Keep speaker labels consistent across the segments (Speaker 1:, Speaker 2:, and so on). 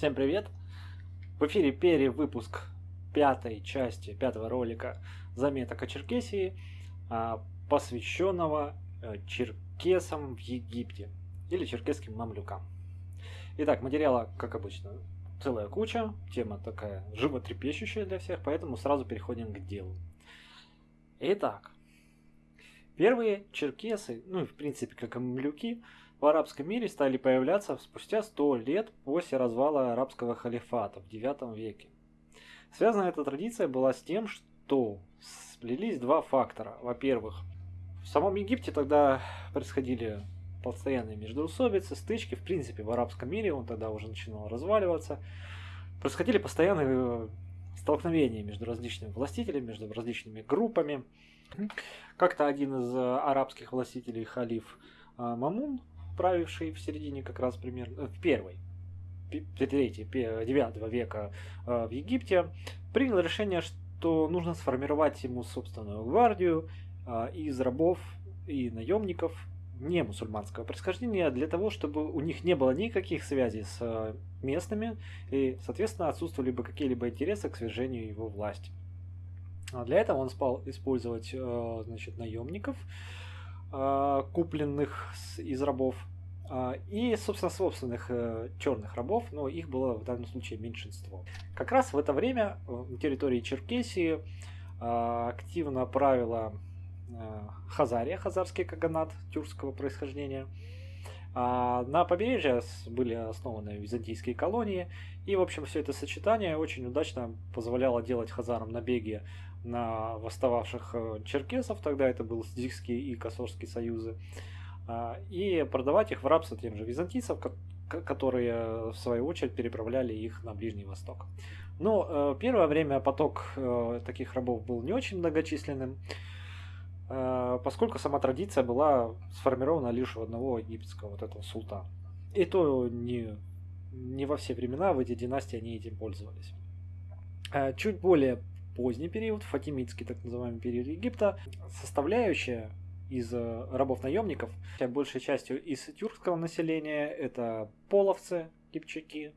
Speaker 1: Всем привет! В эфире перевыпуск пятой части, пятого ролика заметок о Черкесии, а, посвященного э, черкесам в Египте или черкесским мамлюкам. Итак, материала, как обычно, целая куча, тема такая животрепещущая для всех, поэтому сразу переходим к делу. Итак, первые черкесы, ну и в принципе как и мамлюки, в арабском мире стали появляться спустя 100 лет после развала арабского халифата в IX веке. Связана эта традиция была с тем, что сплелись два фактора. Во-первых, в самом Египте тогда происходили постоянные междоусобицы, стычки, в принципе, в арабском мире, он тогда уже начинал разваливаться. Происходили постоянные э, столкновения между различными властителями, между различными группами. Как-то один из э, арабских властителей, халиф э, Мамун, правивший в середине как раз примерно, в первой, третьей, девятого века в Египте, принял решение, что нужно сформировать ему собственную гвардию из рабов и наемников не мусульманского происхождения для того, чтобы у них не было никаких связей с э, местными и, соответственно, отсутствовали бы какие-либо интересы к свержению его власти. А для этого он спал использовать э, значит, наемников, э, купленных из рабов, и, собственно, собственных черных рабов, но их было в данном случае меньшинство. Как раз в это время на территории Черкесии активно правила Э, Хазария, хазарский каганат тюркского происхождения. А на побережье были основаны византийские колонии, и, в общем, все это сочетание очень удачно позволяло делать хазарам набеги на восстававших э, черкесов, тогда это был Сдикский и Косорский союзы, а, и продавать их в рабство тем же византийцев, которые, в свою очередь, переправляли их на Ближний Восток. Но э, первое время поток таких рабов был не очень многочисленным, Э, поскольку сама традиция была сформирована лишь у одного египетского вот этого султана. И то не, не во все времена в эти династии они этим пользовались. Э, чуть более поздний период, фатимидский так называемый период Египта, составляющая из э, рабов-наемников, большей частью из тюркского населения, это половцы, кипчаки,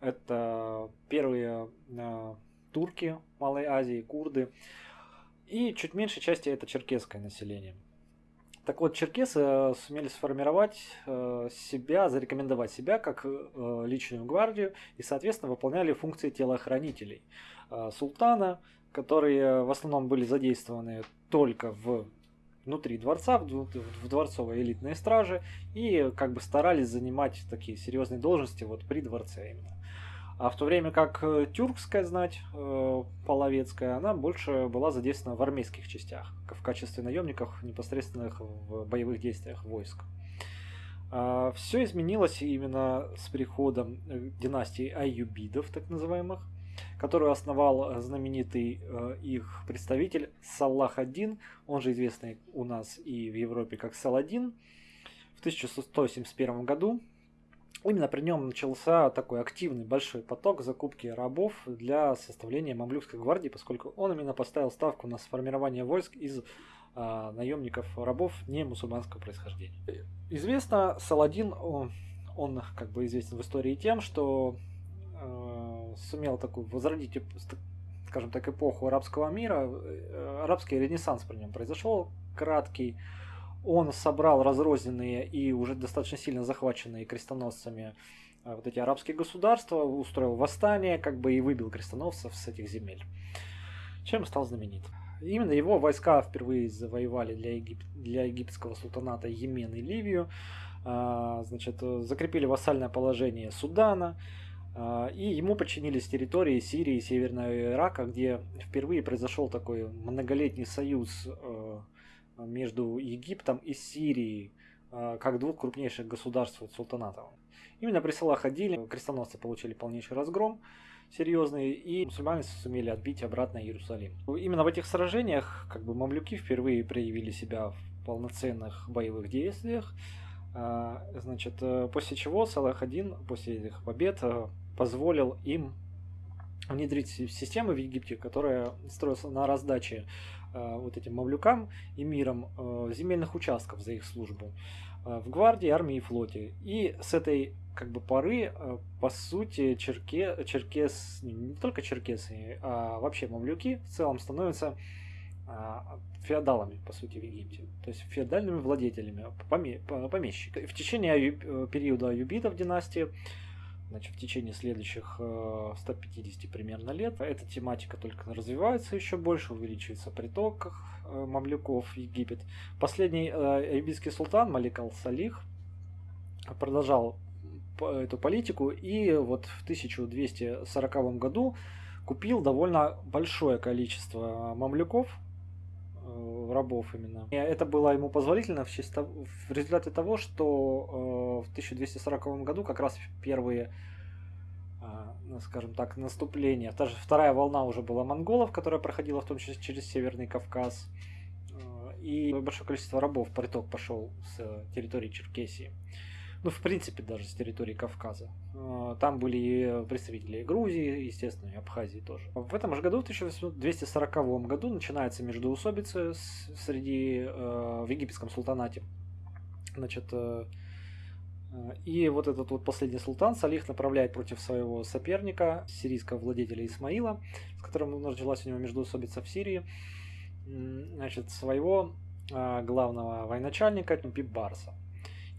Speaker 1: это первые э, турки Малой Азии, курды, и чуть меньшей части это черкесское население. Так вот, черкесы э, сумели сформировать э, себя, зарекомендовать себя как личную гвардию и, соответственно, выполняли функции телохранителей султана, которые в основном были задействованы только в внутри дворца, в дворцовой элитной страже, и как бы старались занимать такие серьезные должности вот при дворце именно. А в то время как э, тюркская знать, э, половецкая, она больше была задействована в армейских частях, в качестве наемников непосредственных в боевых действиях войск. А, Все изменилось именно с приходом э, династии Аюбидов, так называемых, которую основал знаменитый их представитель Саллах один, он же известный у нас и в Европе как Саладин, в 1171 году Именно при нем начался такой активный большой поток закупки рабов для составления мамлюкской гвардии, поскольку он именно поставил ставку на сформирование войск из а, наемников рабов не мусульманского происхождения. Известно, Саладин, он, он как бы известен в истории тем, что э, сумел такую возродить, скажем так, эпоху арабского мира. Э, арабский ренессанс при нем произошел краткий он собрал разрозненные и уже достаточно сильно захваченные крестоносцами э, вот эти арабские государства, устроил восстание, как бы и выбил крестоносцев с этих земель. Чем стал знаменит. Именно его войска впервые завоевали для, Егип... для египетского султаната Йемен и Ливию, а, значит, закрепили вассальное положение Судана, и ему подчинились территории Сирии и Северного Ирака, где впервые произошел такой многолетний союз э, между Египтом и Сирией, а, как двух крупнейших государств султанатов. Именно при Салахадиле крестоносцы получили полнейший разгром серьезный, и мусульмане сумели отбить обратно Иерусалим. Именно в этих сражениях как бы мамлюки впервые проявили себя в полноценных боевых действиях, а, значит, э, после чего Салах-1 после этих побед э, позволил им внедрить систему в Египте, которая строится на раздаче вот этим мамлюкам и миром земельных участков за их службу в гвардии, армии и флоте. И с этой как бы поры, по сути, черке, черкес, не только черкесы, а вообще мамлюки в целом становятся феодалами, по сути, в Египте. То есть феодальными владетелями, помещиками. В течение периода аюбитов династии значит, в течение следующих 150 э, примерно лет. Эта тематика только развивается еще больше, увеличивается приток э, мамлюков в Египет. Последний э, египетский султан Малик Ал-Салих продолжал эту политику и вот в 1240 году купил довольно большое количество мамлюков, рабов именно. И это было ему позволительно в, чисто, в результате того, что э, в 1240 году как раз первые, э, ну, скажем так, наступления, даже вторая волна уже была монголов, которая проходила в том числе через Северный Кавказ, э, и большое количество рабов приток пошел с территории Черкесии ну, в принципе, даже с территории Кавказа. А, там были представители Грузии, естественно, и Абхазии тоже. В этом же году, в 1240 году, начинается междоусобица среди, э, в египетском султанате. Значит, э, э, и вот этот вот последний султан Салих направляет против своего соперника, сирийского владетеля Исмаила, с которым началась у него междоусобица в Сирии, значит, своего главного военачальника Пибарса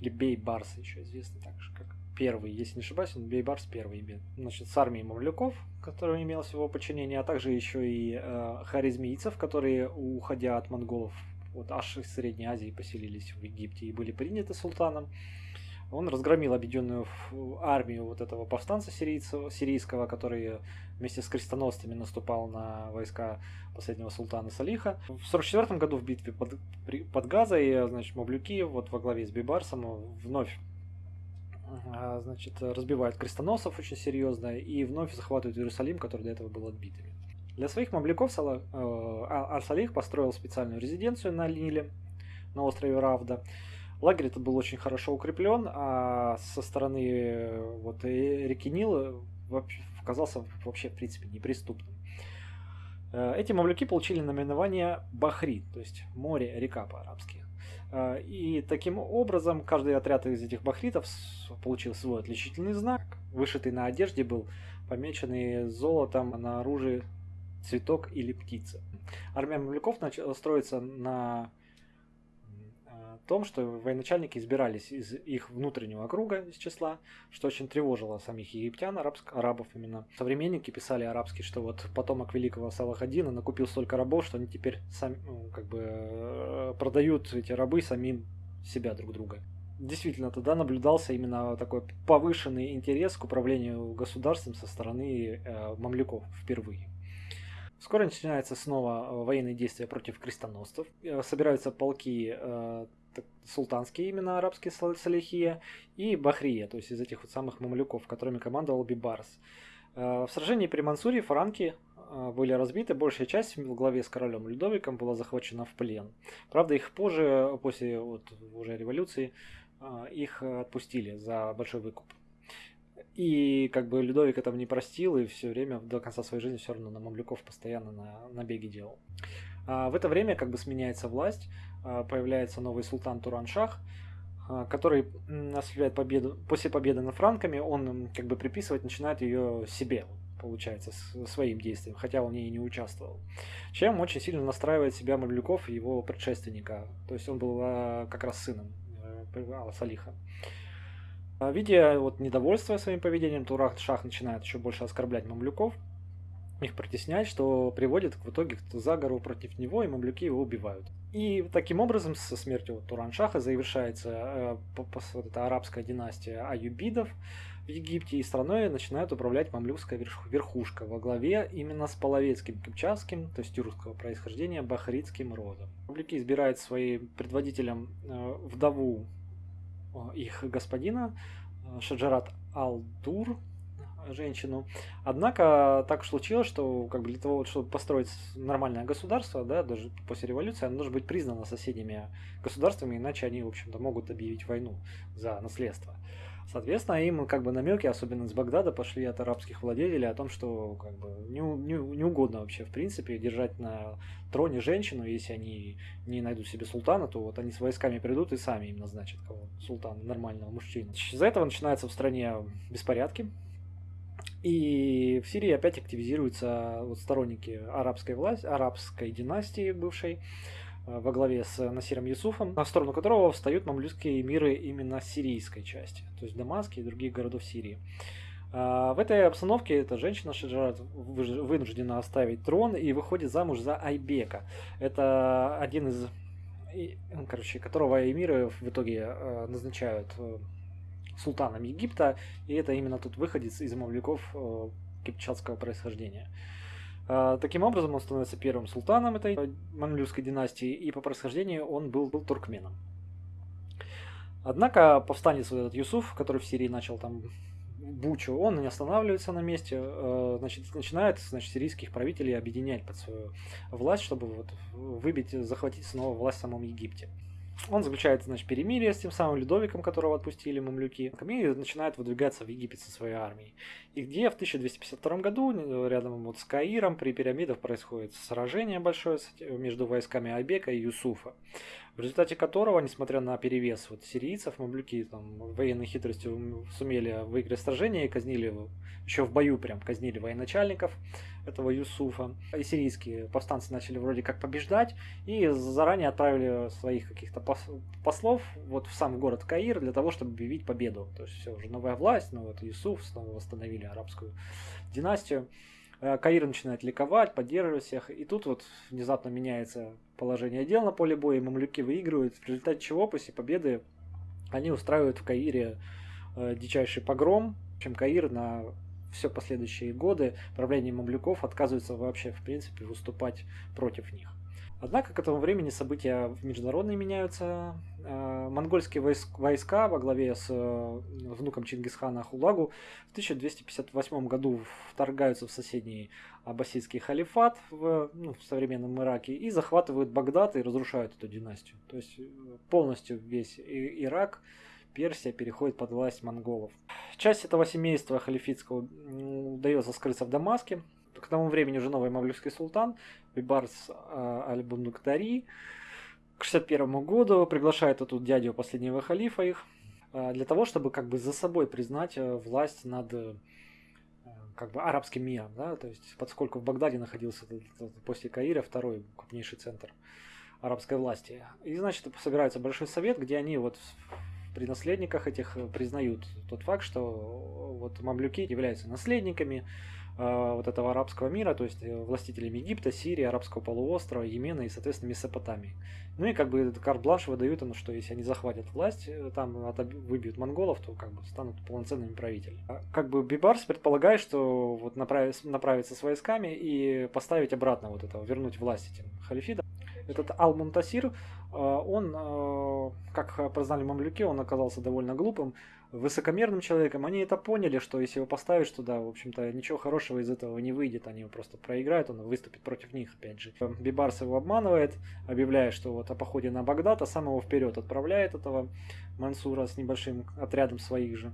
Speaker 1: или Бей Барс еще известный также как первый, если не ошибаюсь, он Бей Барс первый. Значит, с армией мамлюков, которая имелась в его а также еще и э, харизмийцев, которые, уходя от монголов, вот аж из Средней Азии поселились в Египте и были приняты султаном. Он разгромил объединенную армию вот этого повстанца сирийцев, сирийского, который вместе с крестоносцами наступал на войска последнего султана Салиха. В 44 году в битве под, под Газой, значит, Мавлюки вот во главе с Бибарсом вновь а, значит, разбивают крестоносцев очень серьезно и вновь захватывают Иерусалим, который до этого был отбитыми. Для своих мамлюков э, Ар-Салих построил специальную резиденцию на Ниле, на острове Равда. Лагерь этот был очень хорошо укреплен, а со стороны э, вот, реки Нил оказался вообще, в принципе, неприступным. Э, эти мамлюки получили наименование Бахри, то есть море, река по-арабски. Э, и таким образом каждый отряд из этих бахритов получил свой отличительный знак. Вышитый на одежде был помеченный золотом на оружии цветок или птица. Армия мамлюков начала строиться на том, что военачальники избирались из их внутреннего круга из числа, что очень тревожило самих египтян, арабск, арабов именно. Современники писали арабские, что вот потомок великого Салахадина накупил столько рабов, что они теперь сами, ну, как бы э, продают эти рабы самим себя друг друга. Действительно, тогда наблюдался именно такой повышенный интерес к управлению государством со стороны э, мамлюков впервые. Скоро начинается снова военные действия против крестоносцев. Э, собираются полки э, султанские имена арабские Салихия и Бахрия, то есть из этих вот самых мамлюков, которыми командовал Бибарс. Э, в сражении при Мансуре франки э, были разбиты, большая часть в главе с королем Людовиком была захвачена в плен. Правда, их позже, после вот уже революции, э, их отпустили за большой выкуп. И как бы Людовик этого не простил, и все время до конца своей жизни все равно на мамлюков постоянно на набеги делал. А в это время как бы сменяется власть, а, появляется новый султан Тураншах, а, который осуществляет победу. После победы над франками он как бы приписывать начинает ее себе, получается, своим действием, хотя он в ней и не участвовал. Чем очень сильно настраивает себя Мамлюков и его предшественника. То есть он был а, как раз сыном э, Салиха. Видя вот недовольство своим поведением, Турах Шах начинает еще больше оскорблять мамлюков, их притеснять, что приводит в итоге к заговору против него, и мамлюки его убивают. И таким образом со смертью Тураншаха завершается э, вот эта арабская династия аюбидов в Египте, и страной начинает управлять мамлюкская верхушка во главе именно с половецким кипчакским, то есть тюркского происхождения, бахритским родом. Мамлюки избирают своим предводителем э, вдову их господина э, Шаджарат Ал-Дур, женщину. Однако так уж случилось, что как бы для того, чтобы построить нормальное государство, да, даже после революции, оно должно быть признано соседними государствами, иначе они, в общем-то, могут объявить войну за наследство. Соответственно, им как бы намеки, особенно с Багдада, пошли от арабских владетелей о том, что как бы не, не, не вообще, в принципе, держать на троне женщину, если они не найдут себе султана, то вот они с войсками придут и сами им назначат кого? Султана, нормального мужчину. Из-за этого начинаются в стране беспорядки, и в Сирии опять активизируются вот сторонники арабской власти, арабской династии бывшей, во главе с Насиром Юсуфом, на сторону которого встают мамлюкские миры именно сирийской части, то есть Дамаск и других городов Сирии. А, в этой обстановке эта женщина Шиджарат вынуждена оставить трон и выходит замуж за Айбека. Это один из, короче, которого эмиры в итоге э, назначают э, султаном Египта, и это именно тот выходец из мавлюков э, кипчатского происхождения. Э, таким образом, он становится первым султаном этой мамлюкской династии, и по происхождению он был, был туркменом. Однако повстанец вот этот Юсуф, который в Сирии начал там бучу, он не останавливается на месте, э, значит, начинает значит, сирийских правителей объединять под свою власть, чтобы вот выбить, захватить снова власть в самом Египте. Он заключает, значит, перемирие с тем самым Людовиком, которого отпустили мамлюки. И начинает выдвигаться в Египет со своей армией. И где в 1252 году, э, рядом вот с Каиром, при пирамидах происходит сражение большое между войсками Айбека и Юсуфа в результате которого, несмотря на перевес вот сирийцев, мамлюки там военной хитростью сумели выиграть сражение и казнили еще в бою прям казнили военачальников этого Юсуфа. И сирийские повстанцы начали вроде как побеждать и заранее отправили своих каких-то послов вот в сам город Каир для того, чтобы объявить победу. То есть все, уже новая власть, ну вот Юсуф снова восстановили арабскую династию. Э, Каир начинает ликовать, поддерживать всех, и тут вот внезапно меняется положение дел на поле боя, и мамлюки выигрывают, в результате чего после победы они устраивают в Каире э, дичайший погром, чем Каир на все последующие годы правление мамлюков отказывается вообще в принципе выступать против них. Однако к этому времени события международные меняются. Э, монгольские войска во главе с э, внуком Чингисхана Ахулагу в 1258 году вторгаются в соседний аббасидский халифат в, ну, в современном Ираке и захватывают Багдад и разрушают эту династию. То есть э, полностью весь Ирак, Персия переходит под власть монголов. Часть этого семейства халифитского удается скрыться в Дамаске, к тому времени уже новый мавлюкский султан Бибарс Аль-Бундуктари к 61 году приглашает тут дядю последнего халифа их а, для того, чтобы как бы за собой признать э, власть над э, как бы арабским миром, да, то есть поскольку в Багдаде находился после Каира второй крупнейший центр арабской власти. И, значит, собирается большой совет, где они вот при наследниках этих признают тот факт, что вот мамлюки являются наследниками Э, вот этого арабского мира, то есть э, властителями Египта, Сирии, Арабского полуострова, Йемена и, соответственно, Месопотамии. Ну и как бы карт-бланш выдают им, что если они захватят власть, э, там выбьют монголов, то как бы станут полноценными правителями. А как бы Бибарс предполагает, что вот направить, направиться с войсками и поставить обратно вот этого, вернуть власть этим халифидам. Этот Ал-Мунтасир, он, как прознали мамлюки, он оказался довольно глупым, высокомерным человеком, они это поняли, что если его поставишь туда, в общем-то, ничего хорошего из этого не выйдет, они его просто проиграют, он выступит против них, опять же. Бибарс его обманывает, объявляя, что вот о походе на Багдад, а сам его вперед отправляет этого Мансура с небольшим отрядом своих же,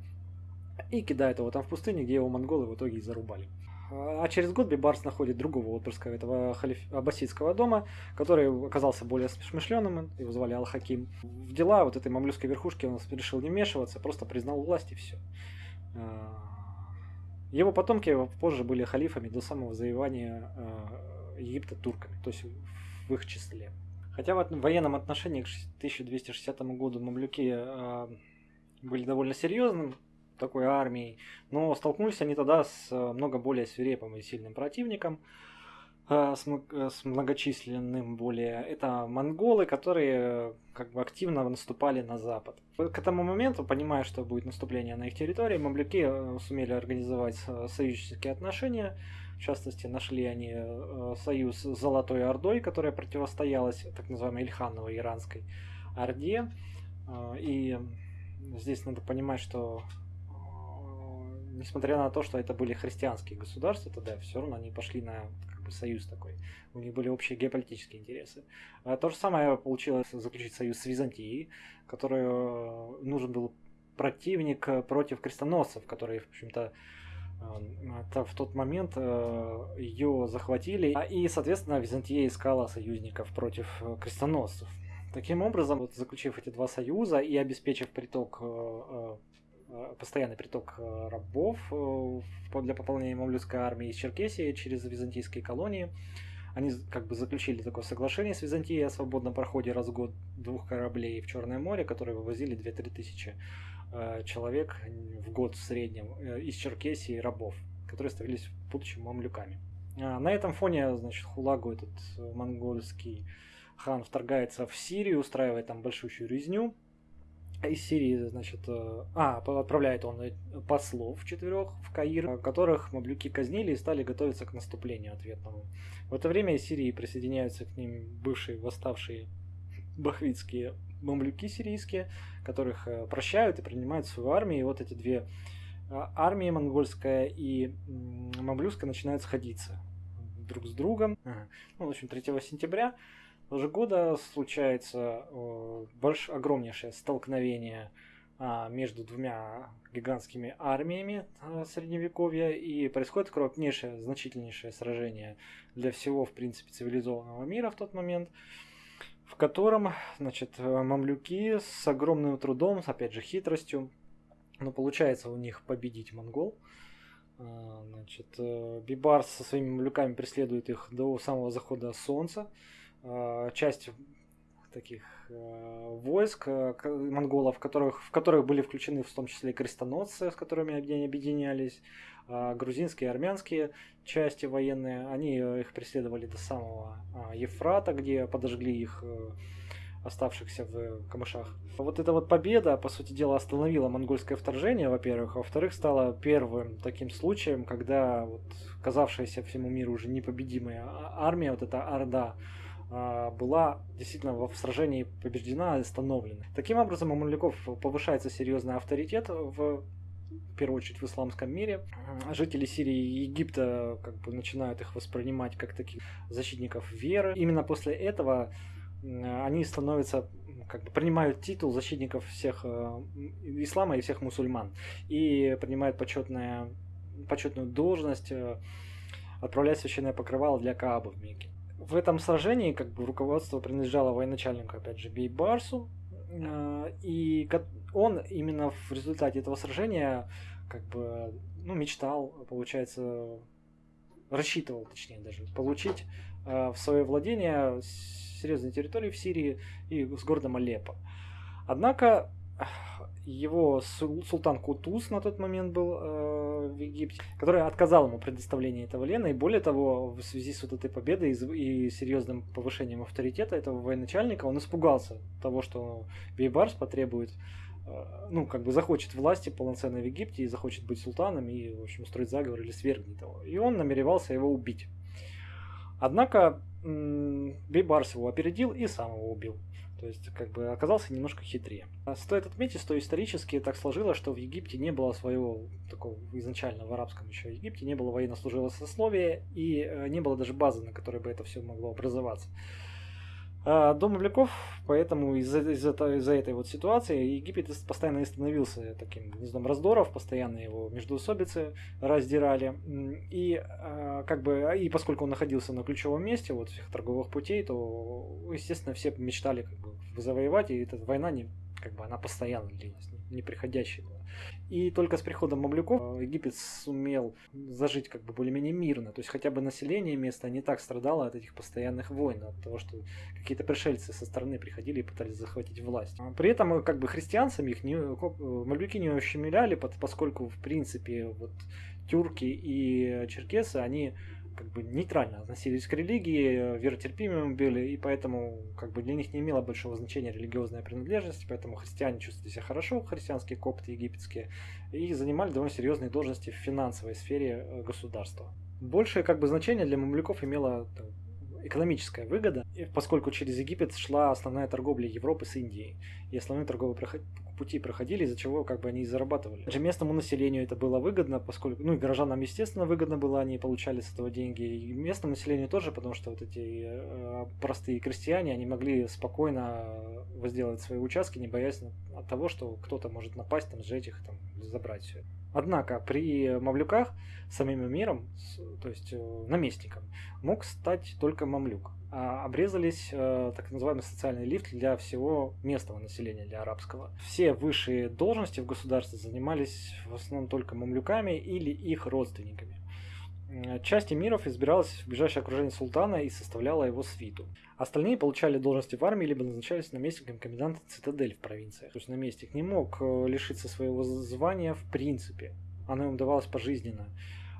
Speaker 1: и кидает его там в пустыне, где его монголы в итоге и зарубали. А через год Бибарс находит другого отпрыска этого халиф... аббасидского дома, который оказался более смышленым, его звали Ал-Хаким. В дела вот этой мамлюкской верхушки он решил не вмешиваться, просто признал власть и все. А, его потомки позже были халифами до самого завоевания а, Египта турками, то есть в их числе. Хотя в военном отношении к 1260 году мамлюки были довольно серьезным, такой армией, но столкнулись они тогда с э, много более свирепым и сильным противником, э, э, с многочисленным более. Это монголы, которые как бы активно наступали на запад. К этому моменту, понимая, что будет наступление на их территории, мамлюки сумели организовать союзнические отношения. В частности, нашли они союз с Золотой Ордой, которая противостоялась так называемой Ильхановой иранской Орде. И здесь надо понимать, что несмотря на то, что это были христианские государства, тогда все равно они пошли на как бы, союз такой. У них были общие геополитические интересы. А то же самое получилось заключить союз с Византией, который э, нужен был противник против крестоносцев, которые, в общем-то, это в тот момент ее захватили, и, соответственно, Византия искала союзников против крестоносцев. Таким образом, вот, заключив эти два союза и обеспечив приток постоянный приток рабов для пополнения мамлюкской армии из Черкесии через византийские колонии, они как бы заключили такое соглашение с Византией о свободном проходе раз в год двух кораблей в Черное море, которые вывозили 2-3 тысячи э, человек в год в среднем э, из Черкесии рабов, которые становились в будущем мамлюками. А на этом фоне, значит, Хулагу, этот монгольский хан, вторгается в Сирию, устраивает там большущую резню, из Сирии, значит, э, а, отправляет он э, послов четырех в Каир, которых мамлюки казнили и стали готовиться к наступлению ответному. В это время из Сирии присоединяются к ним бывшие восставшие бахвитские мамлюки сирийские, которых э, прощают и принимают в свою армию. И вот эти две армии, монгольская и мамлюкская, начинают сходиться друг с другом. Ну, в общем, 3 сентября того года случается э, больш, огромнейшее столкновение а, между двумя гигантскими армиями а, средневековья и происходит крупнейшее, значительнейшее сражение для всего, в принципе, цивилизованного мира в тот момент, в котором, значит, мамлюки с огромным трудом, опять же, хитростью, но получается у них победить монгол. А, значит, э, Бибарс со своими мамлюками преследует их до самого захода солнца. Э, часть таких э, войск э, монголов, которых, в которых были включены в том числе и крестоносцы, с которыми они объединялись, э, грузинские и армянские части военные, они их преследовали до самого э, Ефрата, где подожгли их оставшихся в камышах. Вот эта вот победа, по сути дела, остановила монгольское вторжение, во-первых, а во-вторых, стала первым таким случаем, когда вот казавшаяся всему миру уже непобедимая а, армия, вот эта Орда, а, была действительно в сражении побеждена и остановлена. Таким образом, у мамлюков повышается серьезный авторитет в в первую очередь в исламском мире. Жители Сирии и Египта как бы начинают их воспринимать как таких защитников веры. Именно после этого они становятся как бы принимают титул защитников всех э, ислама и всех мусульман и принимают почетное, почетную должность э, отправлять священное покрывало для Каабы в Мекке в этом сражении как бы руководство принадлежало военачальнику, опять же, Бейбарсу, э, и он именно в результате этого сражения как бы ну, мечтал, получается, рассчитывал, точнее даже, получить э, в свое владение серьезные территории в Сирии и с городом Алеппо. Однако его султан Кутуз на тот момент был э, в Египте, который отказал ему предоставлении этого Лена, и более того, в связи с вот этой победой и, серьезным повышением авторитета этого военачальника, он испугался того, что Бейбарс потребует, э, ну, как бы захочет власти полноценной в Египте и захочет быть султаном и, в общем, устроить заговор или свергнет его. И он намеревался его убить. Однако Бейбарс его опередил и сам его убил. То есть, как бы оказался немножко хитрее. А стоит отметить, что исторически так сложилось, что в Египте не было своего такого изначально в арабском еще Египте не было военнослужилого сословия и э, не было даже базы, на которой бы это все могло образоваться. А, Дом Мавляков, поэтому из-за из из этой вот ситуации Египет постоянно становился таким гнездом раздоров, постоянно его междоусобицы раздирали. И а, как бы, и поскольку он находился на ключевом месте вот всех торговых путей, то, естественно, все мечтали как бы завоевать, и эта война не, как бы она постоянно длилась, неприходящая была. И только с приходом мамлюков э, Египет сумел зажить как бы более-менее мирно. То есть хотя бы население места не так страдало от этих постоянных войн, от того, что какие-то пришельцы со стороны приходили и пытались захватить власть. При этом э, как бы христиан самих не, э, мамлюки не ущемляли, поскольку в принципе вот тюрки и черкесы, они как бы нейтрально относились к религии, веротерпимыми были, и поэтому как бы для них не имело большого значения религиозная принадлежность, поэтому христиане чувствовали себя хорошо, христианские копты египетские, и занимали довольно серьезные должности в финансовой сфере э, государства. Большее как бы значение для мамлюков имело экономическая выгода, поскольку через Египет шла основная торговля Европы с Индией. И основной торговый пути проходили, из-за чего как бы они и зарабатывали. Даже местному населению это было выгодно, поскольку, ну и горожанам, естественно, выгодно было, они получали с этого деньги, и местному населению тоже, потому что вот эти э, простые крестьяне, они могли спокойно возделать свои участки, не боясь от того, что кто-то может напасть, там, сжечь их, там, забрать все. Однако при мамлюках самим миром, то есть э, наместником, мог стать только мамлюк. А обрезались э, так называемый социальный лифт для всего местного населения, для арабского. Все высшие должности в государстве занимались в основном только мамлюками или их родственниками. Часть эмиров избиралась в ближайшее окружение султана и составляла его свиту. Остальные получали должности в армии, либо назначались наместником коменданта цитадель в провинциях. То есть наместник не мог э, лишиться своего звания в принципе. Оно им давалось пожизненно.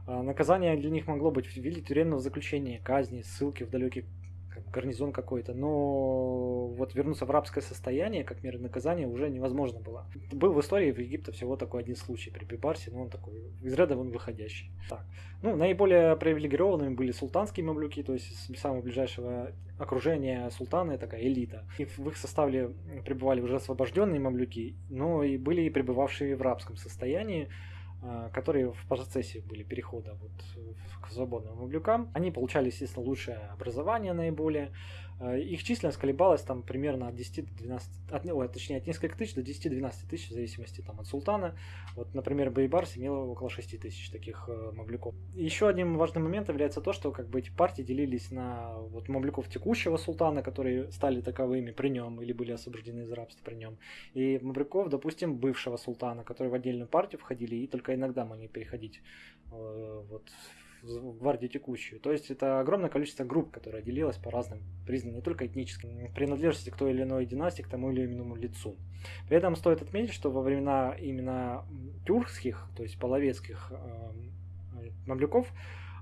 Speaker 1: А наказание для них могло быть в виде тюремного заключения, казни, ссылки в далекий гарнизон какой-то, но вот вернуться в рабское состояние, как мера наказания, уже невозможно было. Был в истории в Египте всего такой один случай при Бибарсе, но он такой из ряда вон выходящий. Так. Ну, наиболее привилегированными были султанские мамлюки, то есть с самого ближайшего окружения султана, такая элита. И в их составе пребывали уже освобожденные мамлюки, но и были и пребывавшие в рабском состоянии, которые в процессе были перехода вот к свободным мамлюкам. Они получали, естественно, лучшее образование наиболее. А, их численность колебалась там примерно от 10 до 12, от, ой, точнее от нескольких тысяч до 10-12 тысяч в зависимости там от султана. Вот, например, Байбарс имел около 6 тысяч таких э, мамлюков. Еще одним важным моментом является то, что как бы эти партии делились на вот мамлюков текущего султана, которые стали таковыми при нем или были освобождены из рабства при нем, и мамлюков, допустим, бывшего султана, которые в отдельную партию входили и только иногда могли переходить э, вот в гвардию текущую. То есть это огромное количество групп, которое делилось по разным признакам, не только этническим, принадлежности к той или иной династии, к тому или иному лицу. При этом стоит отметить, что во времена именно тюркских, то есть половецких э, мамлюков,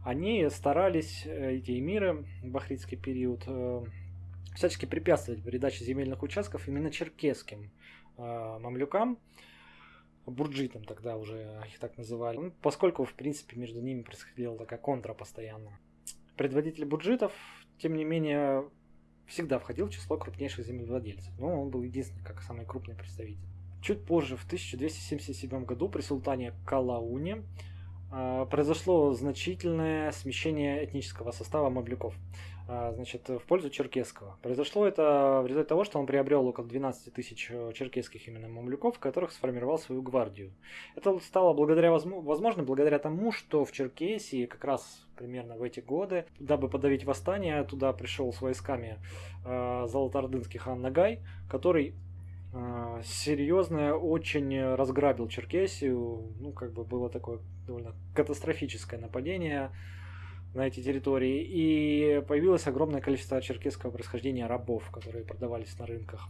Speaker 1: они старались, э, эти эмиры, в бахритский период, э, всячески препятствовать передаче земельных участков именно черкесским э, мамлюкам, бурджитам тогда уже их так называли, ну, поскольку, в принципе, между ними происходила такая контра постоянно. Предводитель бурджитов, тем не менее, всегда входил в число крупнейших землевладельцев, но он был единственный, как самый крупный представитель. Чуть позже, в 1277 году, при султане Калауне, произошло значительное смещение этнического состава мамлюков. А, значит, в пользу черкесского. Произошло это в результате того, что он приобрел около 12 тысяч э, черкесских именно мамлюков, которых сформировал свою гвардию. Это стало благодаря, возможно, благодаря тому, что в Черкесии как раз примерно в эти годы, дабы подавить восстание, туда пришел с войсками э, золотоордынский хан Нагай, который э, серьезно очень разграбил Черкесию. Ну, как бы было такое довольно катастрофическое нападение на эти территории, и появилось огромное количество черкесского происхождения рабов, которые продавались на рынках.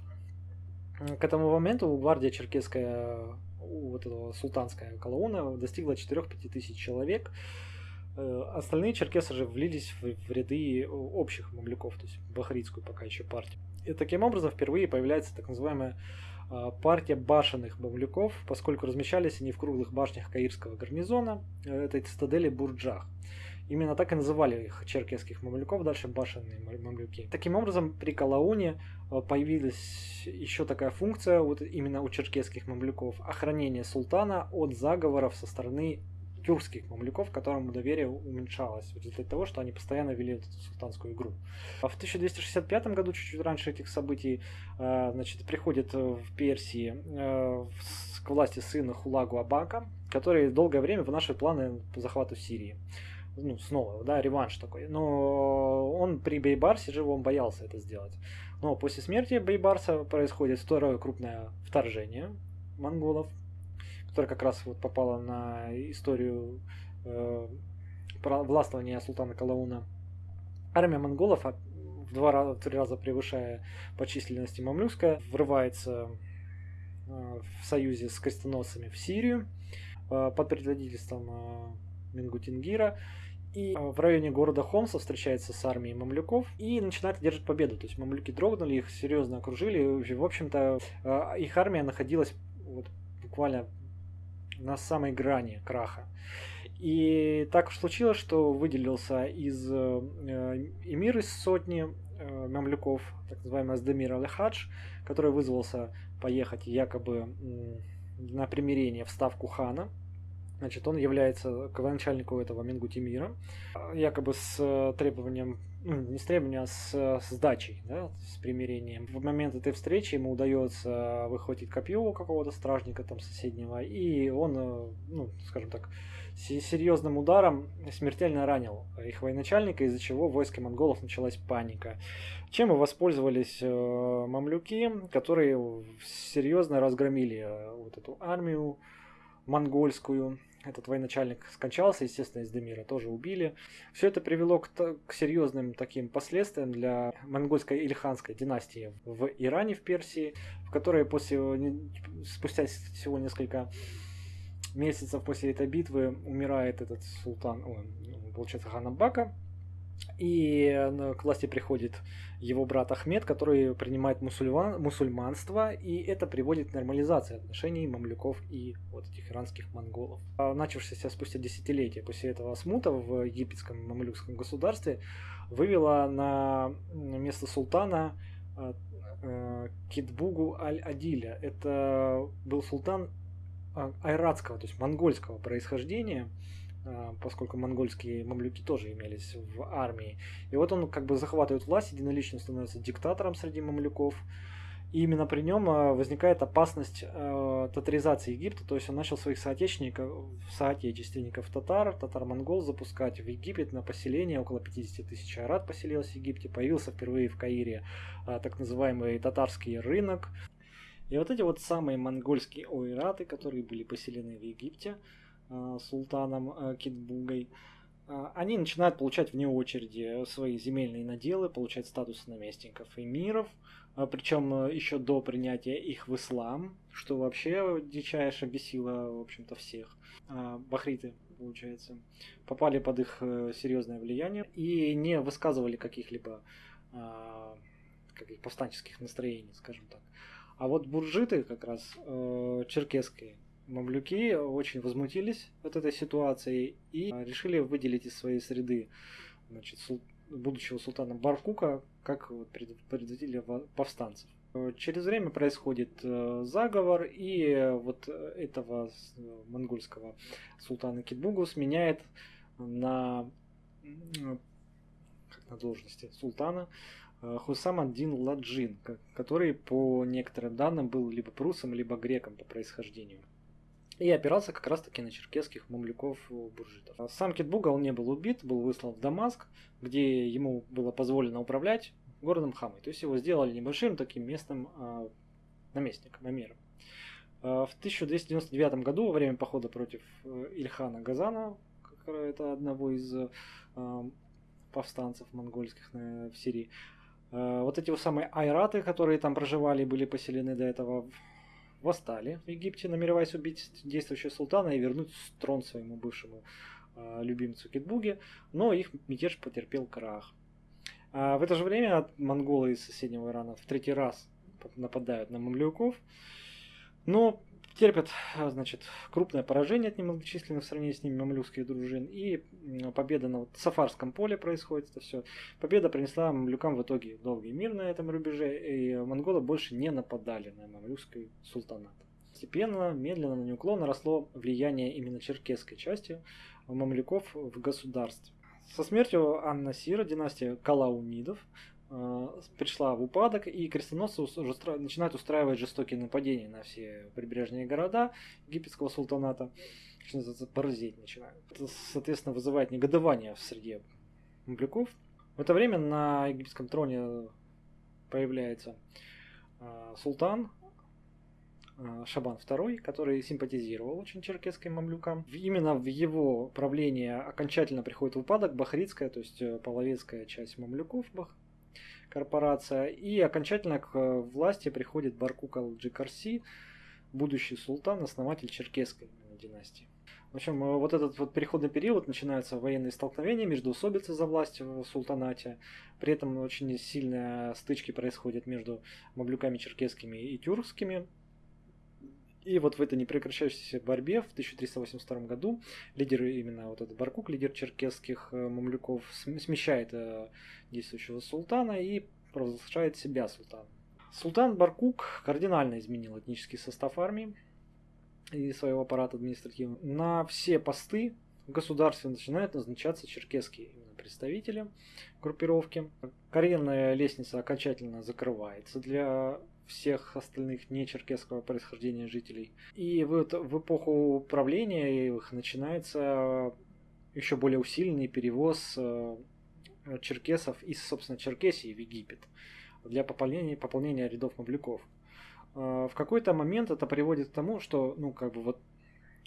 Speaker 1: К этому моменту гвардия черкесская, вот этого султанская колонна достигла 4-5 тысяч человек. Э, остальные черкесы же влились в, в ряды общих мамлюков, то есть бахритскую пока еще партию. И таким образом впервые появляется так называемая партия башенных мамлюков, поскольку размещались они в круглых башнях Каирского гарнизона, э, этой цитадели Бурджах. Именно так и называли их черкесских мамлюков, дальше башенные мамлюки. Таким образом, при Калауне э, появилась еще такая функция вот именно у черкесских мамлюков – охранение султана от заговоров со стороны тюркских мамлюков, которому доверие уменьшалось в результате того, что они постоянно вели эту султанскую игру. А в 1265 году, чуть-чуть раньше этих событий, э, значит, приходит в Персии э, к власти сына Хулагу Абака, который долгое время вынашивает планы по захвату Сирии ну, снова, да, реванш такой. Но он при Бейбарсе живом боялся это сделать. Но после смерти Бейбарса происходит второе крупное вторжение монголов, которое как раз вот попало на историю э, властвования султана Калауна. Армия монголов, в два раза, в три раза превышая по численности мамлюкская, врывается э, в союзе с крестоносцами в Сирию э, под предводительством э, Мингутингира и а, в районе города Хомса встречается с армией мамлюков и начинает одержать победу. То есть мамлюки дрогнули, их серьезно окружили. В общем-то, а, их армия находилась вот буквально на самой грани краха. И так уж случилось, что выделился из э, эмир из сотни э, мамлюков, так называемый Аздемир Аль-Хадж, который вызвался поехать якобы на примирение в ставку хана. Значит, он является начальнику этого Мингутимира, якобы с требованием ну, не с требованием, а с, с сдачей, да, с примирением. В момент этой встречи ему удается выхватить копье у какого-то стражника там соседнего, и он, э, ну, скажем так, серьезным ударом смертельно ранил их военачальника, из-за чего в монголов началась паника. Чем и воспользовались э, мамлюки, которые серьезно разгромили э, вот эту армию монгольскую, этот военачальник скончался, естественно, из Демира тоже убили. Все это привело к, к серьезным таким последствиям для монгольской ильханской династии в Иране, в Персии, в которой после, спустя всего несколько месяцев после этой битвы умирает этот султан, о, получается, хан Аббака, и э, к власти приходит его брат Ахмед, который принимает мусульман, мусульманство, и это приводит к нормализации отношений мамлюков и вот этих иранских монголов. А начавшаяся спустя десятилетия после этого смута в египетском мамлюкском государстве вывела на место султана э, э, Китбугу Аль-Адиля. Это был султан айратского, то есть монгольского происхождения, а, поскольку монгольские мамлюки тоже имелись в армии. И вот он как бы захватывает власть, единолично становится диктатором среди мамлюков. И именно при нем а, возникает опасность э, татаризации Египта, то есть он начал своих соотечественников, соотечественников татар, татар-монгол запускать в Египет на поселение, около 50 тысяч арат поселилось в Египте, появился впервые в Каире так называемый татарский рынок. И вот эти вот самые монгольские ойраты, которые были поселены в Египте, султаном э, Китбугой, э, они начинают получать вне очереди свои земельные наделы, получать статус наместников эмиров, причем еще до принятия их в ислам, что вообще дичайше бесило, в общем-то, всех. Бахриты, получается, попали под их серьезное влияние и не высказывали каких-либо каких повстанческих настроений, скажем так. А вот буржиты как раз черкесские, мамлюки очень возмутились от этой ситуации и решили выделить из своей среды значит, будущего султана Баркука как предводителя повстанцев. Через время происходит э, заговор, и вот этого монгольского султана Китбугу сменяет на, на должности султана э, Хусам ад-Дин Ладжин, который по некоторым данным был либо прусом, либо греком по происхождению и опирался как раз-таки на черкесских мамлюков-буржитов. Сам Китбугал не был убит, был выслан в Дамаск, где ему было позволено управлять городом Хамой. То есть его сделали небольшим таким местным а, наместником, эмиром. А, в 1299 году, во время похода против э, Ильхана Газана, это одного из а, повстанцев монгольских в Сирии, а, вот эти вот самые айраты, которые там проживали, были поселены до этого восстали в Египте, намереваясь убить действующего султана и вернуть трон своему бывшему э, любимцу Китбуге, но их мятеж потерпел крах. А в это же время монголы из соседнего Ирана в третий раз нападают на мамлюков, но терпят, значит, крупное поражение от немногочисленных в сравнении с ними мамлюкских дружин, и победа на вот Сафарском поле происходит это все. Победа принесла мамлюкам в итоге долгий мир на этом рубеже, и монголы больше не нападали на мамлюкский султанат. Постепенно, медленно, но неуклонно росло влияние именно черкесской части мамлюков в государстве. Со смертью Анна Сира династия Калаунидов пришла в упадок, и крестоносцы уже начинают устраивать жестокие нападения на все прибрежные города египетского султаната, что называется, начинают. Это, соответственно, вызывает негодование в среде мамлюков. В это время на египетском троне появляется э, султан э, Шабан II, который симпатизировал очень черкесским мамлюкам. Именно в его правление окончательно приходит в упадок бахритская, то есть э, половецкая часть мамлюков, корпорация. И окончательно к э, власти приходит Баркук Алджикарси, будущий султан, основатель черкесской династии. В общем, э, вот этот вот переходный период начинаются военные столкновения, междоусобицы за власть в султанате. При этом очень сильные стычки происходят между мамлюками черкесскими и тюркскими. И вот в этой непрекращающейся борьбе в 1382 году лидер именно вот этот Баркук, лидер черкесских э, мамлюков, смещает э, действующего султана и провозглашает себя султаном. Султан Баркук кардинально изменил этнический состав армии и своего аппарата административного. На все посты в государстве начинают назначаться черкесские представители группировки. Карьерная лестница окончательно закрывается для всех остальных не черкесского происхождения жителей. И вот в эпоху правления их начинается еще более усиленный перевоз э, черкесов из, собственно, Черкесии в Египет для пополнения, пополнения рядов мавлюков. Э, в какой-то момент это приводит к тому, что, ну, как бы вот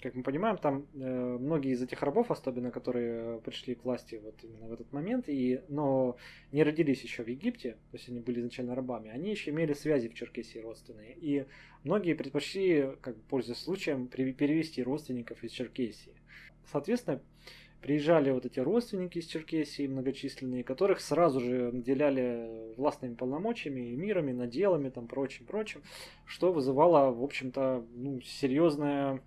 Speaker 1: как мы понимаем, там э, многие из этих рабов, особенно которые пришли к власти вот именно в этот момент, и, но не родились еще в Египте, то есть они были изначально рабами, они еще имели связи в Черкесии родственные. И многие предпочли, как бы, пользуясь случаем, перевести родственников из Черкесии. Соответственно, приезжали вот эти родственники из Черкесии многочисленные, которых сразу же наделяли властными полномочиями, мирами, наделами, там прочим, прочим, что вызывало, в общем-то, ну, серьезное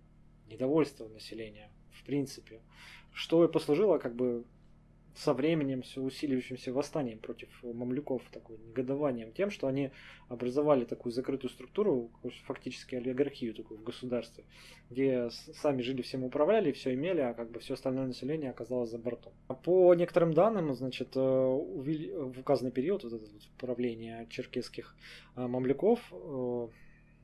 Speaker 1: недовольство населения, в принципе, что и послужило как бы со временем все усиливающимся восстанием против мамлюков, такой негодованием тем, что они образовали такую закрытую структуру, фактически олигархию такую в государстве, где сами жили, всем управляли, все имели, а как бы все остальное население оказалось за бортом. По некоторым данным, значит, э, в указанный период вот это вот правления черкесских э, мамлюков э,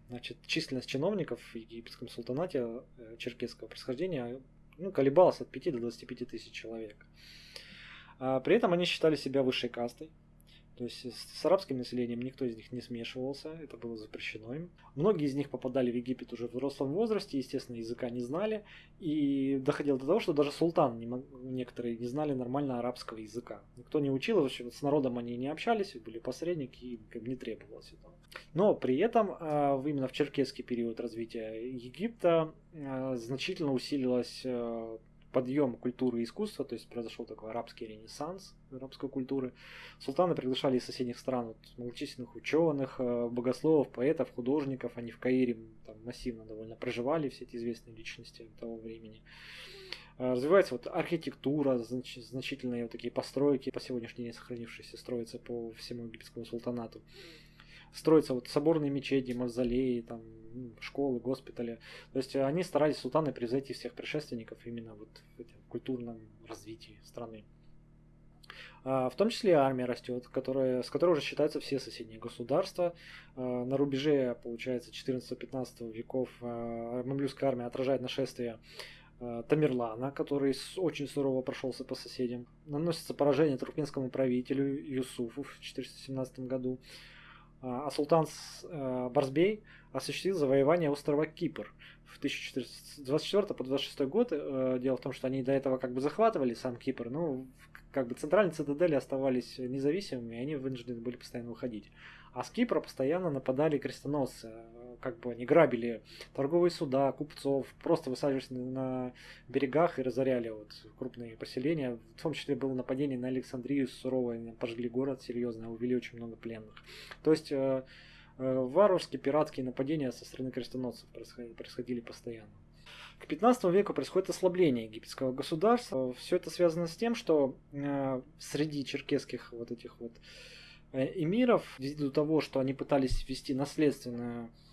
Speaker 1: Значит, численность чиновников в египетском султанате э, черкесского происхождения ну, колебалась от 5 до 25 тысяч человек. А при этом они считали себя высшей кастой. То есть с арабским населением никто из них не смешивался, это было запрещено им. Многие из них попадали в Египет уже в взрослом возрасте, естественно, языка не знали. И доходило до того, что даже султан некоторые не знали нормально арабского языка. Никто не учил, вообще с народом они не общались, были посредники, и как не требовалось этого. Но при этом а, именно в черкесский период развития Египта а, значительно усилилась а, подъем культуры и искусства, то есть произошел такой арабский ренессанс арабской культуры. Султаны приглашали из соседних стран вот, многочисленных ученых, э, богословов, поэтов, художников. Они в Каире там, массивно довольно проживали, все эти известные личности того времени. Э, развивается вот архитектура, знач, значительные вот такие постройки, по сегодняшний день сохранившиеся, строятся по всему египетскому султанату строятся вот соборные мечети, мавзолеи, там, школы, госпитали. То есть они старались султаны превзойти всех предшественников именно вот в этом культурном развитии страны. А, в том числе армия растет, которая, с которой уже считаются все соседние государства. А, на рубеже, получается, 14-15 веков а, мамлюкская армия отражает нашествие Тамерлана, который очень сурово прошелся по соседям. Наносится поражение туркменскому правителю Юсуфу в 417 году. А, а э, Барсбей осуществил завоевание острова Кипр в 1424 по 26 год. Э, дело в том, что они до этого как бы захватывали сам Кипр, но как бы центральные цитадели оставались независимыми, и они вынуждены были постоянно уходить. А с Кипра постоянно нападали крестоносцы как бы они грабили торговые суда, купцов, просто высаживались на берегах и разоряли вот крупные поселения. В том числе было нападение на Александрию суровое, пожгли город серьезно, увели очень много пленных. То есть э, э, варварские пиратские нападения со стороны крестоносцев происходили, происходили постоянно. К 15 веку происходит ослабление египетского государства. Все это связано с тем, что э, среди черкесских вот этих вот э, эмиров, ввиду того, что они пытались ввести наследственную Э,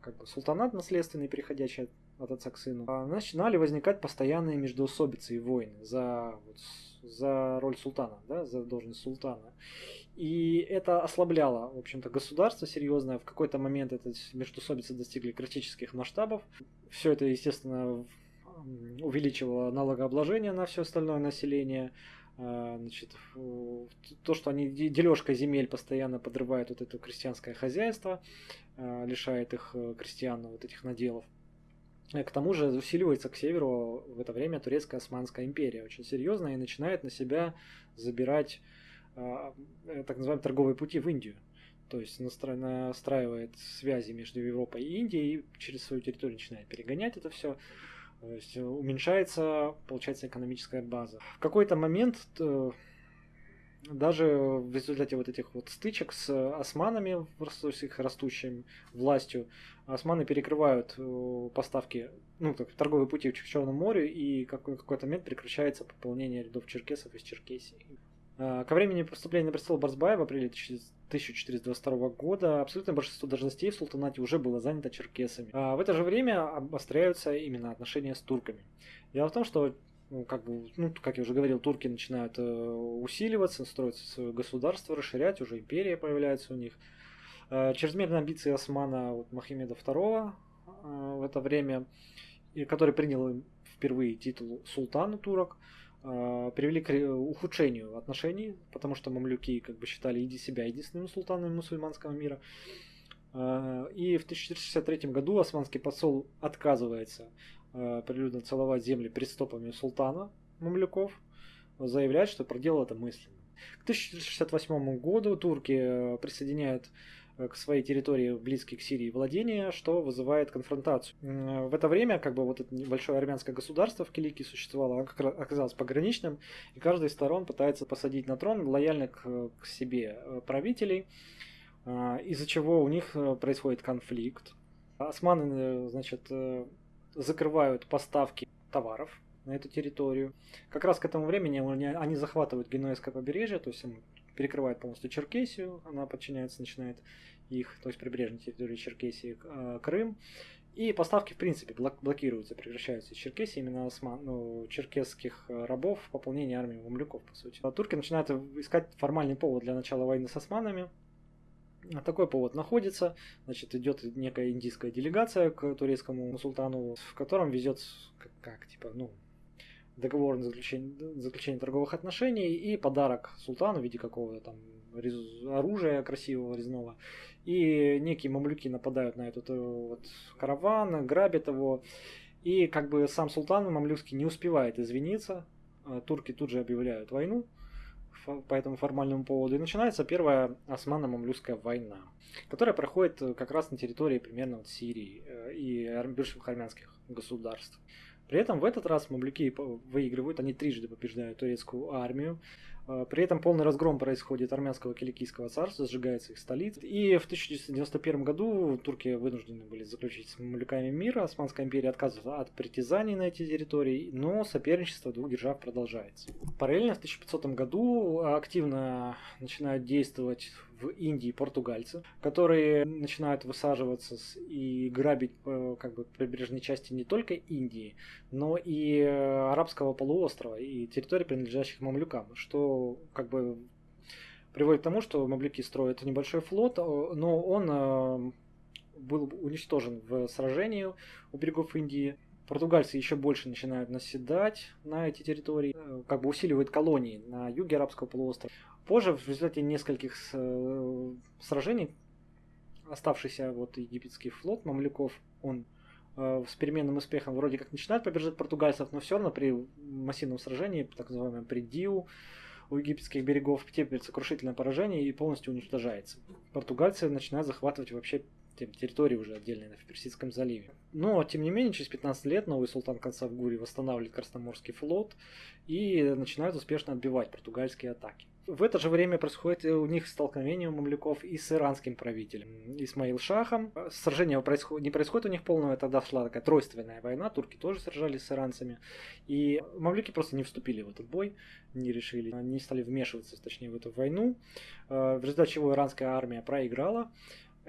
Speaker 1: как бы султанат наследственный, переходящий от отца к сыну, а начинали возникать постоянные междоусобицы и войны за, вот, за роль султана, да, за должность султана. И это ослабляло, в общем-то, государство серьезное. В какой-то момент эти междоусобицы достигли критических масштабов. Все это, естественно, увеличивало налогообложение на все остальное население. А, значит, то, что они дележкой земель постоянно подрывают вот это крестьянское хозяйство, а, лишает их э, крестьян вот этих наделов. И к тому же усиливается к северу в это время турецкая Османская империя очень серьезно и начинает на себя забирать а, э, так называемые торговые пути в Индию. То есть настраивает связи между Европой и Индией и через свою территорию начинает перегонять это все. То есть уменьшается, получается, экономическая база. В какой-то момент э, даже в результате вот этих вот стычек с османами, с их растущей властью, османы перекрывают э, поставки, ну, так, торговые пути в Черном море, и в какой-то момент прекращается пополнение рядов черкесов из Черкесии. А, ко времени поступления на престол Барсбая в апреле 1422 года абсолютное большинство должностей в султанате уже было занято черкесами. А в это же время обостряются именно отношения с турками. Дело в том, что ну, как бы, ну, как я уже говорил, турки начинают э, усиливаться, строить свое государство, расширять, уже империя появляется у них. Э, чрезмерные амбиции Османа вот, Махимеда II э, в это время, который принял впервые титул султана турок, э, привели к ухудшению отношений, потому что мамлюки как бы считали иди себя единственными султанами мусульманского мира. Э, и в 1463 году османский посол отказывается э, прилюдно целовать земли перед стопами султана мамлюков, заявляет, что проделал это мысленно. К 1468 году турки э, присоединяют к своей территории, близкие к Сирии, владения, что вызывает конфронтацию. В это время как бы вот это небольшое армянское государство в Килике существовало, оказалось пограничным, и каждая из сторон пытается посадить на трон лояльных к себе правителей, а, из-за чего у них э, происходит конфликт. Османы, э, значит, э, закрывают поставки товаров на эту территорию. Как раз к этому времени они захватывают Генуэзское побережье, то есть перекрывают полностью Черкесию, она подчиняется, начинает их, то есть прибрежной территории Черкесии, Крым. И поставки, в принципе, блокируются, прекращаются из Черкесии, именно осман, ну, черкесских рабов, пополнение армии мамлюков, по сути. А турки начинают искать формальный повод для начала войны с османами, такой повод находится, значит, идет некая индийская делегация к турецкому султану, в котором везет, как, как типа, ну, договор на заключение, заключение торговых отношений и подарок султану в виде какого-то там оружия красивого резного. И некие мамлюки нападают на этот э, вот караван, грабят его. И как бы сам султан мамлюкский не успевает извиниться. А турки тут же объявляют войну по этому формальному поводу. И начинается первая османо-мамлюкская война, которая проходит э, как раз на территории примерно вот Сирии э, и бывших армянских государств. При этом в этот раз мамлюки выигрывают, они трижды побеждают турецкую армию. А, при этом полный разгром происходит армянского киликийского царства, сжигается их столица. И в 1991 году турки вынуждены были заключить с мамлюками мир. Османская империя отказывается от притязаний на эти территории, но соперничество двух держав продолжается. Параллельно в 1500 году активно начинают действовать в Индии португальцы, которые начинают высаживаться и грабить э, как бы прибрежные части не только Индии, но и э, арабского полуострова и территорий, принадлежащих мамлюкам, что как бы приводит к тому, что мамлюки строят небольшой флот, э, но он был уничтожен в сражении у берегов Индии. Португальцы еще больше начинают наседать на эти территории, как бы усиливают колонии на юге арабского полуострова. Позже, в результате нескольких э, сражений, оставшийся вот египетский флот мамлюков, он э, с переменным успехом вроде как начинает побеждать португальцев, но все равно при массивном сражении, так называемом при Диу, у египетских берегов терпит сокрушительное поражение и полностью уничтожается. Португальцы начинают захватывать вообще территории уже отдельные на Персидском заливе. Но, тем не менее, через 15 лет новый султан Консавгури восстанавливает Красноморский флот и начинает успешно отбивать португальские атаки. В это же время происходит у них столкновение у мамлюков и с иранским правителем Исмаил Шахом. Сражение происход... не происходит у них полного, тогда шла такая тройственная война, турки тоже сражались с иранцами. И мамлюки просто не вступили в этот бой, не решили, не стали вмешиваться, точнее, в эту войну, э, в результате чего иранская армия проиграла.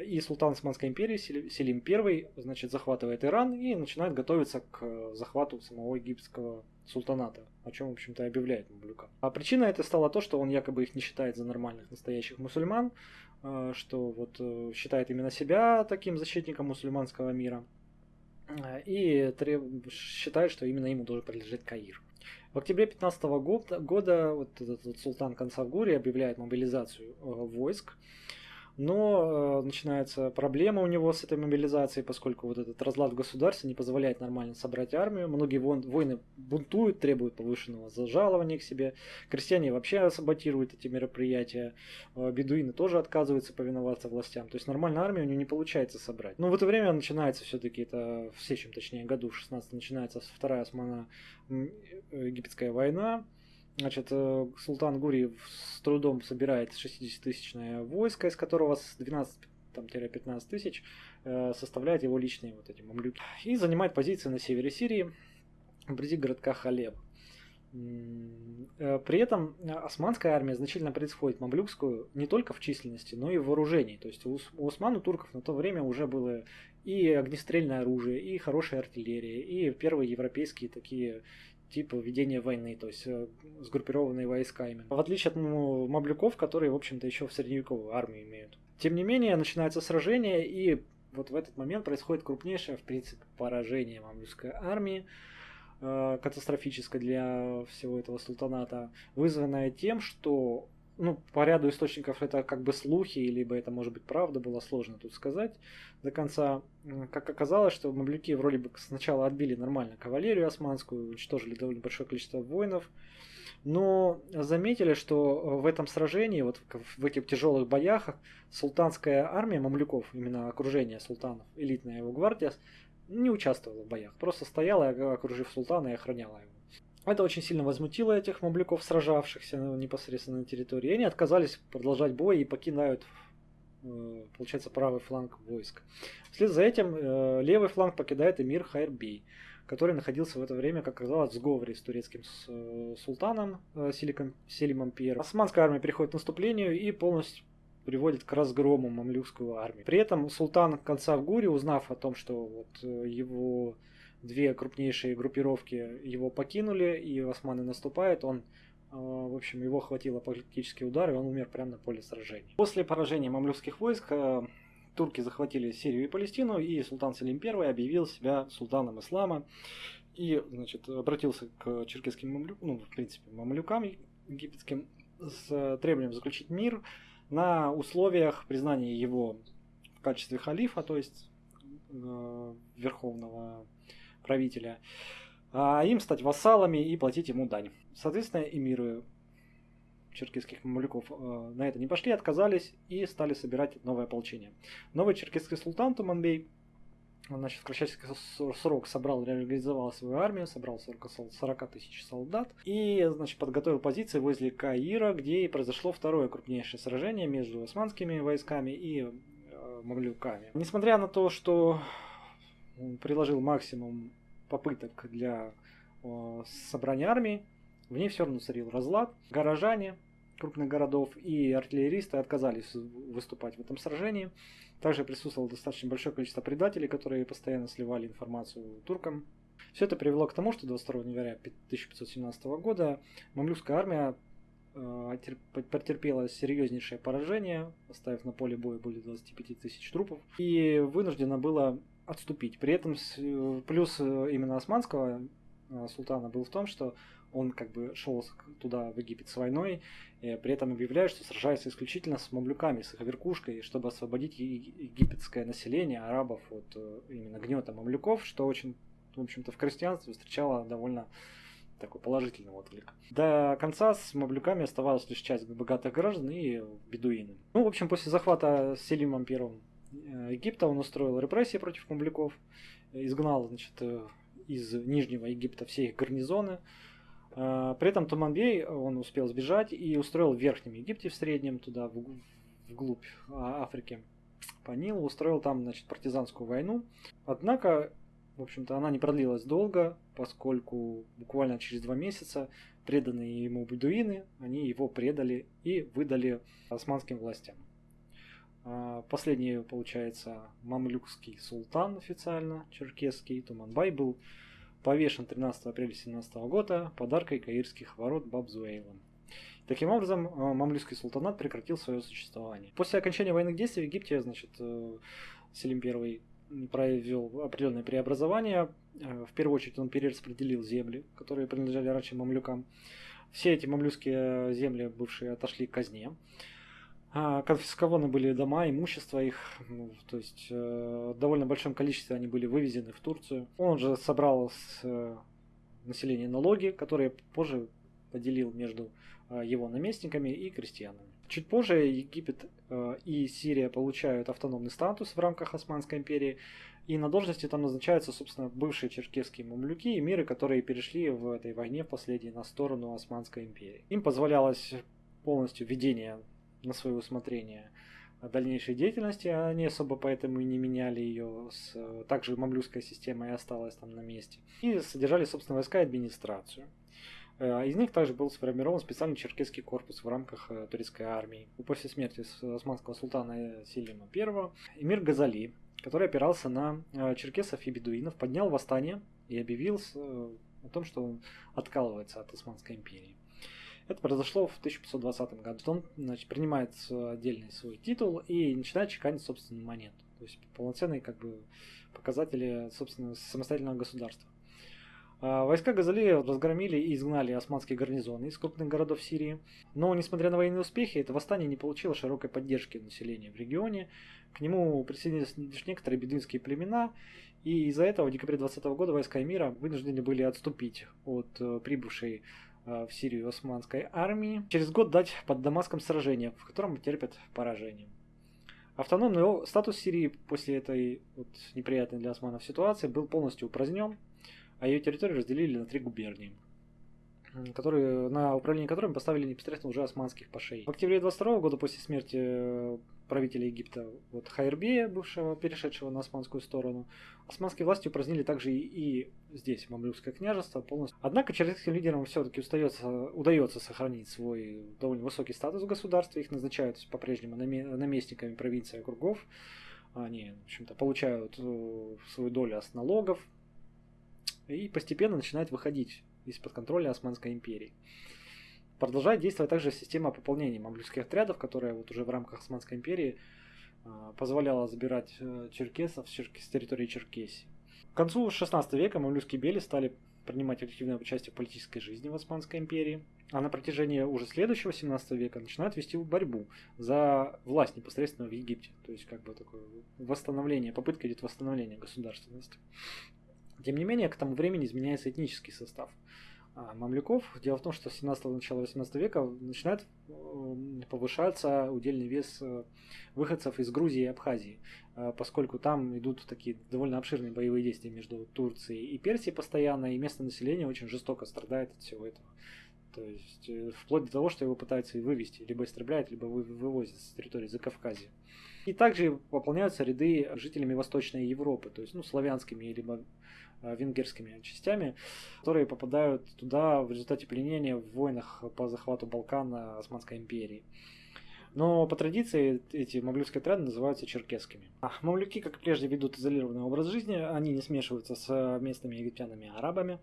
Speaker 1: И султан Османской империи Селим I значит, захватывает Иран и начинает готовиться к захвату самого египетского султаната, о чем, в общем-то, и объявляет Мамлюка. А причина это стала то, что он якобы их не считает за нормальных настоящих мусульман, э, что вот э, считает именно себя таким защитником мусульманского мира э, и считает, что именно ему должен принадлежать Каир. В октябре 15 года, года вот этот вот султан Кансавгури объявляет мобилизацию войск но э, начинается проблема у него с этой мобилизацией, поскольку вот этот разлад в государстве не позволяет нормально собрать армию. Многие вон, воины бунтуют, требуют повышенного зажалования к себе. Крестьяне вообще саботируют эти мероприятия. Э, бедуины тоже отказываются повиноваться властям. То есть нормальную армию у него не получается собрать. Но в это время начинается все-таки, это в следующем, точнее, году, в 16 начинается вторая османа египетская война Значит, э, султан Гури с трудом собирает 60-тысячное войско, из которого с 12-15 тысяч э, составляет его личные вот эти мамлюки. И занимает позиции на севере Сирии, вблизи городка Халеб. Э, при этом османская армия значительно превосходит мамлюкскую не только в численности, но и в вооружении. То есть у осман, у турков на то время уже было и огнестрельное оружие, и хорошая артиллерия, и первые европейские такие типа ведения войны, то есть э, сгруппированные войска именно. В отличие от ну, мамлюков, которые, в общем-то, еще в средневековую армию имеют. Тем не менее, начинается сражение, и вот в этот момент происходит крупнейшее, в принципе, поражение мамлюкской армии. Э, катастрофической для всего этого султаната, вызванная тем, что ну, по ряду источников это как бы слухи, либо это может быть правда, было сложно тут сказать до конца. Как оказалось, что мамлюки вроде бы сначала отбили нормально кавалерию османскую, уничтожили довольно большое количество воинов, но заметили, что в этом сражении, вот в этих тяжелых боях, султанская армия мамлюков, именно окружение султанов, элитная его гвардия, не участвовала в боях, просто стояла, окружив султана и охраняла его. Это очень сильно возмутило этих мамлюков, сражавшихся непосредственно на территории. И они отказались продолжать бой и покидают, э, получается, правый фланг войск. Вслед за этим э, левый фланг покидает эмир Хайрбей, который находился в это время, как оказалось, в сговоре с турецким э, султаном Селиком, Селимом I. Османская армия переходит к наступлению и полностью приводит к разгрому мамлюкскую армию. При этом султан конца в Гуре, узнав о том, что вот его две крупнейшие группировки его покинули, и османы наступают, он э, в общем, его хватило политический удар, и он умер прямо на поле сражений. После поражения мамлюкских войск э, турки захватили Сирию и Палестину, и султан Селим I объявил себя султаном ислама и, значит, обратился к черкесским мамлюкам, ну, в принципе, мамлюкам египетским с требованием заключить мир, на условиях признания его в качестве халифа, то есть э, верховного правителя, а им стать вассалами и платить ему дань. Соответственно, эмиры черкесских мамлюков э, на это не пошли, отказались и стали собирать новое ополчение. Новый черкесский султан Туманбей значит, в кратчайший срок собрал, реализовал свою армию, собрал 40, 40 тысяч солдат и, значит, подготовил позиции возле Каира, где и произошло второе крупнейшее сражение между османскими войсками и э, мамлюками. Несмотря на то, что он приложил максимум попыток для э, собрания армии, в ней все равно царил разлад. Горожане крупных городов и артиллеристы отказались выступать в этом сражении. Также присутствовало достаточно большое количество предателей, которые постоянно сливали информацию туркам. Все это привело к тому, что 22 января 1517 года мамлюкская армия э, потерпела серьезнейшее поражение, оставив на поле боя более 25 тысяч трупов, и вынуждена была отступить. При этом плюс э, именно османского э, султана был в том, что он как бы шел туда, в Египет, с войной, при этом объявляет, что сражается исключительно с мамлюками, с их веркушкой, чтобы освободить египетское население, арабов от э, именно гнета мамлюков, что очень, в общем-то, в крестьянстве встречало довольно такой положительный отклик. До конца с мамлюками оставалась лишь часть богатых граждан и бедуины. Ну, в общем, после захвата Селимом первым э, Египта он устроил репрессии против мамлюков, изгнал, значит, э, из Нижнего Египта все их гарнизоны, при этом Туманбей, он успел сбежать и устроил в Верхнем Египте, в Среднем, туда, вглубь а, Африки, по Нилу, устроил там, значит, партизанскую войну. Однако, в общем-то, она не продлилась долго, поскольку буквально через два месяца преданные ему бедуины, они его предали и выдали османским властям. А, последний, получается, мамлюкский султан официально, черкесский, Туманбай был повешен 13 апреля 17 года подаркой каирских ворот Бабзуэйлом. Таким образом, э, мамлюкский султанат прекратил свое существование. После окончания военных действий в Египте, значит, э, Селим I провел определенное преобразование. Э, в первую очередь он перераспределил земли, которые принадлежали раньше мамлюкам. Все эти мамлюкские земли бывшие отошли к казне. А, конфискованы были дома, имущество их, ну, то есть э, в довольно большом количестве они были вывезены в Турцию. Он же собрал с э, населения налоги, которые позже поделил между э, его наместниками и крестьянами. Чуть позже Египет и Сирия получают автономный статус в рамках Османской империи, и на должности там назначаются, собственно, бывшие черкесские мамлюки и миры, которые перешли в этой войне в последней на сторону Османской империи. Им позволялось полностью ведение на свое усмотрение дальнейшей деятельности, они особо поэтому и не меняли ее. Также мамлюкская система и осталась там на месте. И содержали, собственно, войска и администрацию. Э, из них также был сформирован специальный черкесский корпус в рамках э, турецкой армии. После смерти османского султана Селима I эмир Газали который опирался на э, черкесов и бедуинов, поднял восстание и объявил э, о том, что он откалывается от Османской империи. Это произошло в 1520 году. Он значит, принимает отдельный свой титул и начинает чеканить собственную монету. То есть полноценные как бы, показатели собственного самостоятельного государства. А, войска Газали разгромили и изгнали османские гарнизоны из крупных городов Сирии. Но, несмотря на военные успехи, это восстание не получило широкой поддержки населения в регионе. К нему присоединились лишь некоторые бедуинские племена, и из-за этого в декабре 2020 года войска мира вынуждены были отступить от э, прибывшей э, в Сирию османской армии. Через год дать под Дамаском сражение, в котором терпят поражение. Автономный статус Сирии после этой вот неприятной для османов ситуации был полностью упразднен а ее территорию разделили на три губернии которые, на управление которыми поставили непосредственно уже османских пашей. В октябре 22 года после смерти э, правителя Египта вот, Хайрбея, бывшего, перешедшего на османскую сторону, османские власти упразднили также и, и здесь Мамлюкское княжество полностью. Однако черкесским лидерам все-таки удается, сохранить свой довольно высокий статус в государстве, их назначают по-прежнему наместниками провинции округов, они, в общем-то, получают э, свою долю с налогов, и постепенно начинает выходить из-под контроля Османской империи. Продолжает действовать также система пополнения мамлюкских отрядов, которая вот уже в рамках Османской империи э, позволяла забирать э, черкесов с, территории Черкесии. К концу XVI века мамлюкские бели стали принимать активное участие в политической жизни в Османской империи, а на протяжении уже следующего 17 века начинают вести борьбу за власть непосредственно в Египте. То есть как бы такое восстановление, попытка идет восстановления государственности. Тем не менее, к тому времени изменяется этнический состав а, мамлюков. Дело в том, что с 17 начала 18 века начинает повышаться удельный вес э, выходцев из Грузии и Абхазии, а, поскольку там идут такие довольно обширные боевые действия между Турцией и Персией постоянно, и местное население очень жестоко страдает от всего этого. То есть э, вплоть до того, что его пытаются вывести, либо истребляют, либо вывозят с территории Закавказья. И также пополняются ряды жителями Восточной Европы, то есть ну, славянскими либо Э, венгерскими частями, которые попадают туда в результате пленения в войнах по захвату Балкан Османской империи. Но по традиции эти мамлюкские отряды называются черкесскими. А мамлюки, как прежде, ведут изолированный образ жизни, они не смешиваются с местными египтянами и арабами.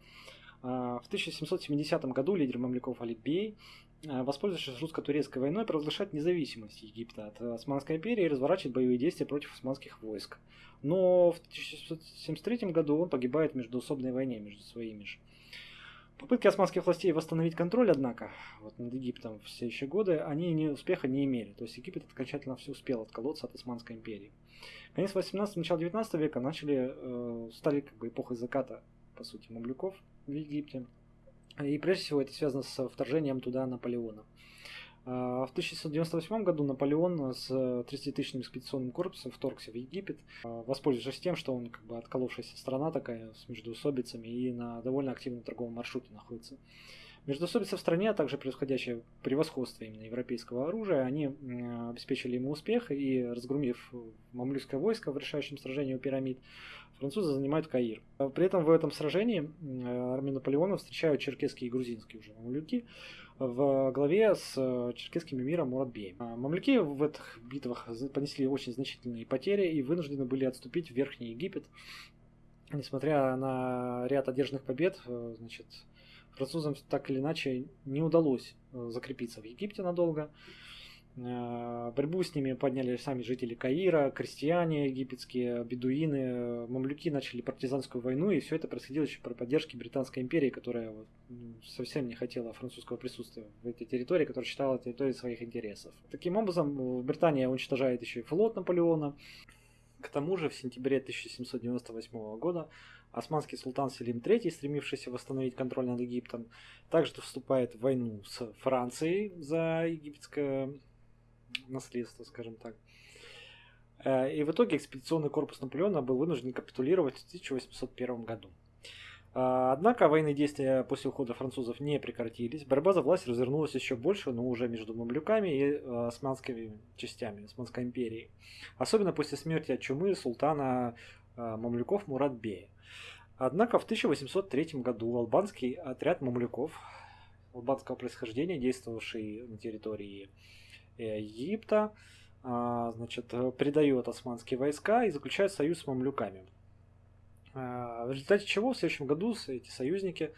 Speaker 1: А, в 1770 году лидер мамлюков Алибей Э, воспользовавшись русско-турецкой войной, провозглашает независимость Египта от Османской империи и разворачивает боевые действия против османских войск. Но в 1673 году он погибает в междуусобной войне между своими же. Попытки османских властей восстановить контроль, однако, вот над Египтом в следующие годы, они не, успеха не имели. То есть Египет окончательно все успел отколоться от Османской империи. Конец 18 начало 19 века начали, э, стали как бы эпохой заката, по сути, мамлюков в Египте. И прежде всего это связано с вторжением туда Наполеона. А, в 1698 году Наполеон с 30-тысячным экспедиционным корпусом вторгся в Египет, а, воспользовавшись тем, что он как бы отколовшаяся страна такая с междуусобицами и на довольно активном торговом маршруте находится. Междусобицы в стране, а также происходящее превосходство именно европейского оружия, они обеспечили ему успех и, разгромив мамлюкское войско в решающем сражении у пирамид, французы занимают Каир. При этом в этом сражении армию Наполеона встречают черкесские и грузинские уже мамлюки в главе с черкесским эмиром Муратбеем. Мамлюки в этих битвах понесли очень значительные потери и вынуждены были отступить в Верхний Египет. Несмотря на ряд одержанных побед, значит, французам так или иначе не удалось э, закрепиться в Египте надолго. Э, борьбу с ними подняли сами жители Каира, крестьяне египетские, бедуины, мамлюки начали партизанскую войну, и все это происходило еще при поддержке Британской империи, которая вот, совсем не хотела французского присутствия в этой территории, которая считала территорией своих интересов. Таким образом, Британия уничтожает еще и флот Наполеона. К тому же в сентябре 1798 года Османский султан Селим III, стремившийся восстановить контроль над Египтом, также вступает в войну с Францией за египетское наследство, скажем так. Э, и в итоге экспедиционный корпус Наполеона был вынужден капитулировать в 1801 году. Э, однако военные действия после ухода французов не прекратились. Борьба за власть развернулась еще больше, но уже между мамлюками и э, османскими частями Османской империи. Особенно после смерти от чумы султана мамлюков Муратбея. Однако в 1803 году албанский отряд мамлюков албанского происхождения, действовавший на территории Египта, а, значит, предает османские войска и заключает союз с мамлюками. А, в результате чего в следующем году эти союзники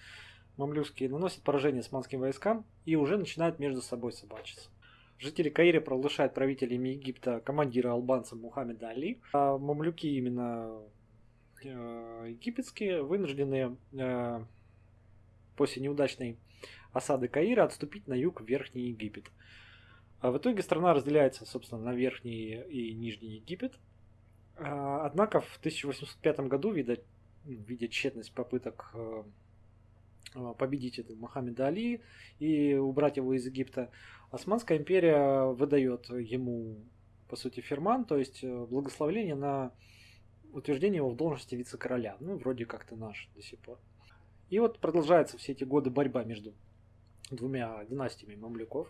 Speaker 1: мамлюкские наносят поражение османским войскам и уже начинают между собой собачиться. Жители Каира провозглашают правителями Египта командира албанца Мухаммеда Али. А мамлюки именно э, египетские вынуждены э, после неудачной осады Каира отступить на юг в Верхний Египет. А в итоге страна разделяется, собственно, на Верхний и Нижний Египет. А, однако в 1805 году, видя, видя тщетность попыток э, э, победить этого Мохаммеда Али и убрать его из Египта, Османская империя выдает ему, по сути, ферман, то есть э, благословление на утверждение его в должности вице-короля. Ну, вроде как-то наш до сих пор. И вот продолжается все эти годы борьба между двумя династиями мамлюков.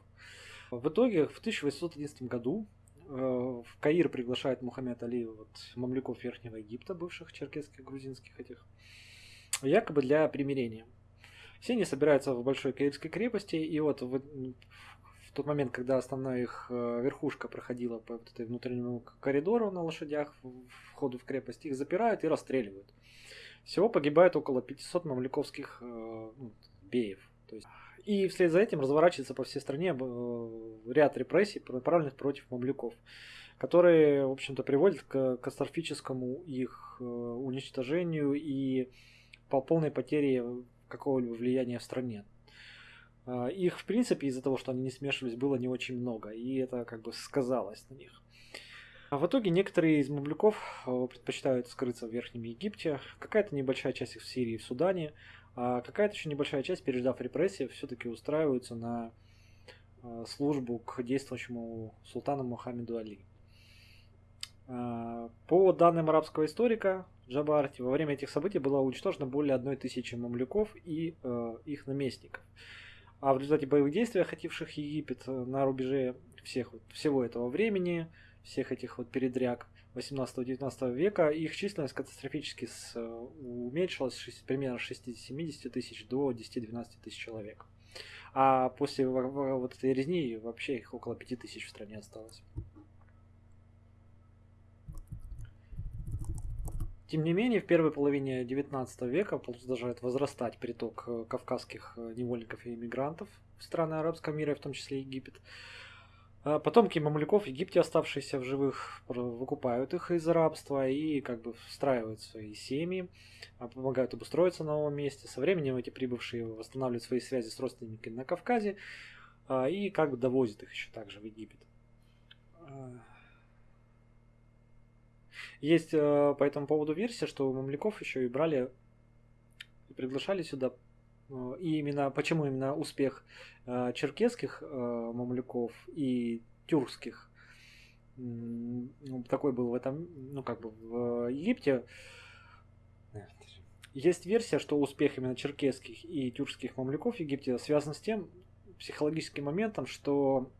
Speaker 1: В итоге в 1811 году э, в Каир приглашает Мухаммед Али вот, мамлюков Верхнего Египта, бывших черкесских, грузинских этих, якобы для примирения. Все они собираются в большой Каирской крепости, и вот в, в тот момент, когда основная их э, верхушка проходила по вот этой внутреннему коридору на лошадях, входу в крепость, их запирают и расстреливают. Всего погибает около 500 мамлюковских э, ну, беев. То есть и вслед за этим разворачивается по всей стране э, ряд репрессий, направленных против мамлюков, которые, в общем-то, приводят к катастрофическому их уничтожению и по полной потере какого-либо влияния в стране. Э, их, в принципе, из-за того, что они не смешивались, было не очень много, и это как бы сказалось на них. А в итоге некоторые из мамлюков предпочитают скрыться в Верхнем Египте, какая-то небольшая часть их в Сирии и в Судане, а какая-то еще небольшая часть, переждав репрессии, все-таки устраиваются на а, службу к действующему султану Мухаммеду Али. А, по данным арабского историка Джабарти, во время этих событий было уничтожено более одной тысячи мамлюков и их наместников. А в результате боевых действий, охвативших Египет на рубеже всех, всего этого времени, всех этих вот передряг, 18-19 века, их численность катастрофически с, уменьшилась с примерно 60-70 тысяч до 10-12 тысяч человек. А после вот этой резни вообще их около 5 тысяч в стране осталось. Тем не менее, в первой половине XIX века продолжает возрастать приток э, кавказских э, невольников и иммигрантов в страны арабского мира, в том числе Египет. А потомки мамлюков в Египте, оставшиеся в живых, выкупают их из рабства и как бы встраивают свои семьи, а, помогают обустроиться на новом месте. Со временем эти прибывшие восстанавливают свои связи с родственниками на Кавказе а, и как бы довозят их еще также в Египет. Есть по этому поводу версия, что мамлюков еще и брали и приглашали сюда Э, и именно почему именно успех э, черкесских э, и тюркских ну, такой был в этом, ну как бы в Египте. Есть версия, что успех именно черкесских и тюркских мамлюков в Египте связан с тем психологическим моментом, что,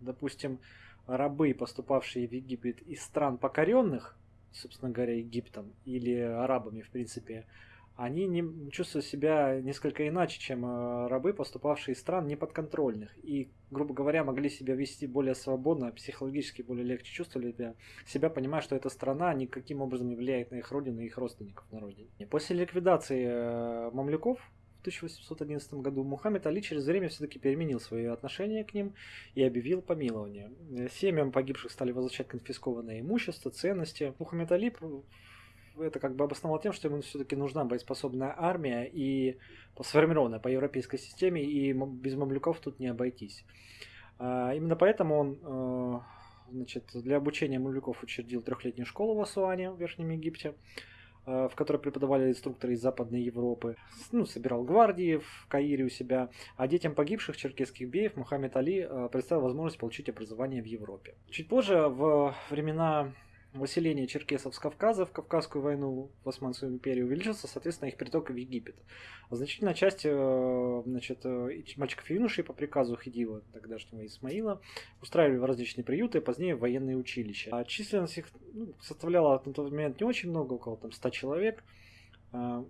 Speaker 1: допустим, рабы, поступавшие в Египет из стран покоренных, собственно говоря, Египтом или арабами, в принципе, они не чувствуют себя несколько иначе, чем э, рабы, поступавшие из стран неподконтрольных. И, грубо говоря, могли себя вести более свободно, психологически более легче чувствовали себя, себя понимая, что эта страна никаким образом не влияет на их родину и их родственников на родине. После ликвидации э, мамлюков 1811 году Мухаммед Али через время все-таки переменил свое отношение к ним и объявил помилование. Семьям погибших стали возвращать конфискованное имущество, ценности. Мухаммед Али это как бы обосновал тем, что ему все-таки нужна боеспособная армия и сформированная по европейской системе, и без мамлюков тут не обойтись. А, именно поэтому он э, значит, для обучения мамлюков учредил трехлетнюю школу в Асуане, в Верхнем Египте. В которой преподавали инструкторы из Западной Европы. Ну, собирал гвардии в Каире у себя. А детям погибших черкесских беев Мухаммед Али представил возможность получить образование в Европе. Чуть позже, в времена выселение черкесов с Кавказа в Кавказскую войну в Османскую империю увеличился, соответственно, их приток в Египет. Значительная часть э, значит, э, мальчиков и юношей по приказу Хидива, тогдашнего Исмаила, устраивали в различные приюты, а позднее в военные училища. А численность их ну, составляла на тот момент не очень много, около там, 100 человек. А,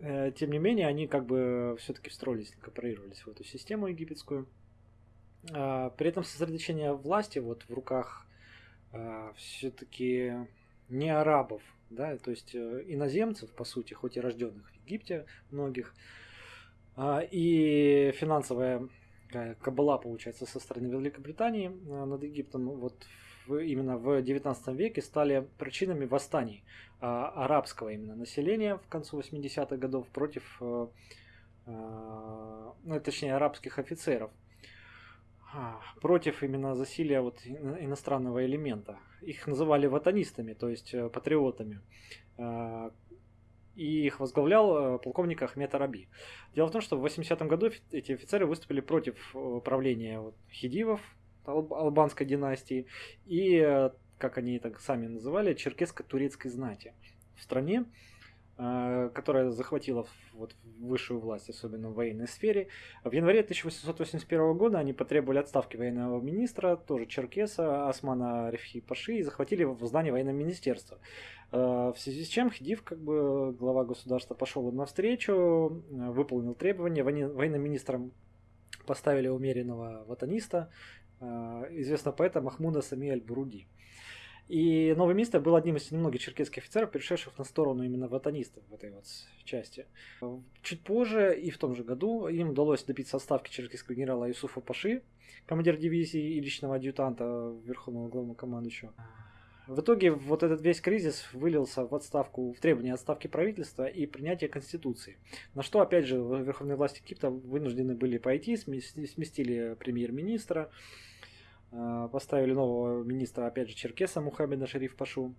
Speaker 1: э, тем не менее, они как бы все-таки встроились, инкорпорировались в эту систему египетскую. А, при этом сосредоточение власти вот в руках а, все-таки не арабов, да, то есть э, иноземцев, по сути, хоть и рожденных в Египте многих, а, и финансовая кабала, получается, со стороны Великобритании а, над Египтом вот именно в 19 веке стали причинами восстаний арабского именно населения в концу 80-х годов против, э, ну, точнее, арабских офицеров – а, против именно засилия вот иностранного элемента. Их называли ватанистами, то есть э, патриотами. А, и их возглавлял э, полковник Ахмед Араби. Дело в том, что в 80-м году эти офицеры выступили против э, правления вот, хидивов, албанской династии, и, как они так сами называли, черкесско-турецкой знати в стране. Э, которая захватила вот высшую власть, особенно в военной сфере. В январе 1881 года они потребовали отставки военного министра, тоже черкеса, Османа Рефхи Паши, и захватили в здание военного министерства. Э, в связи с чем Хидив, как бы глава государства, пошел им навстречу, э, выполнил требования. Военным министром поставили умеренного ватаниста, известного поэта Махмуда Сами Аль-Буруди. И новый министр был одним из немногих черкесских офицеров, перешедших на сторону именно ватанистов в этой вот части. Чуть позже, и в том же году, им удалось добиться отставки черкесского генерала Юсуфа Паши, командира дивизии и личного адъютанта Верховного главного командующего. В итоге вот этот весь кризис вылился в отставку, в требование отставки правительства и принятия конституции. На что, опять же, верховные власти Египта вынуждены были пойти, сместили премьер-министра, поставили нового министра, опять же, Черкеса Мухаммеда Шериф Пашу.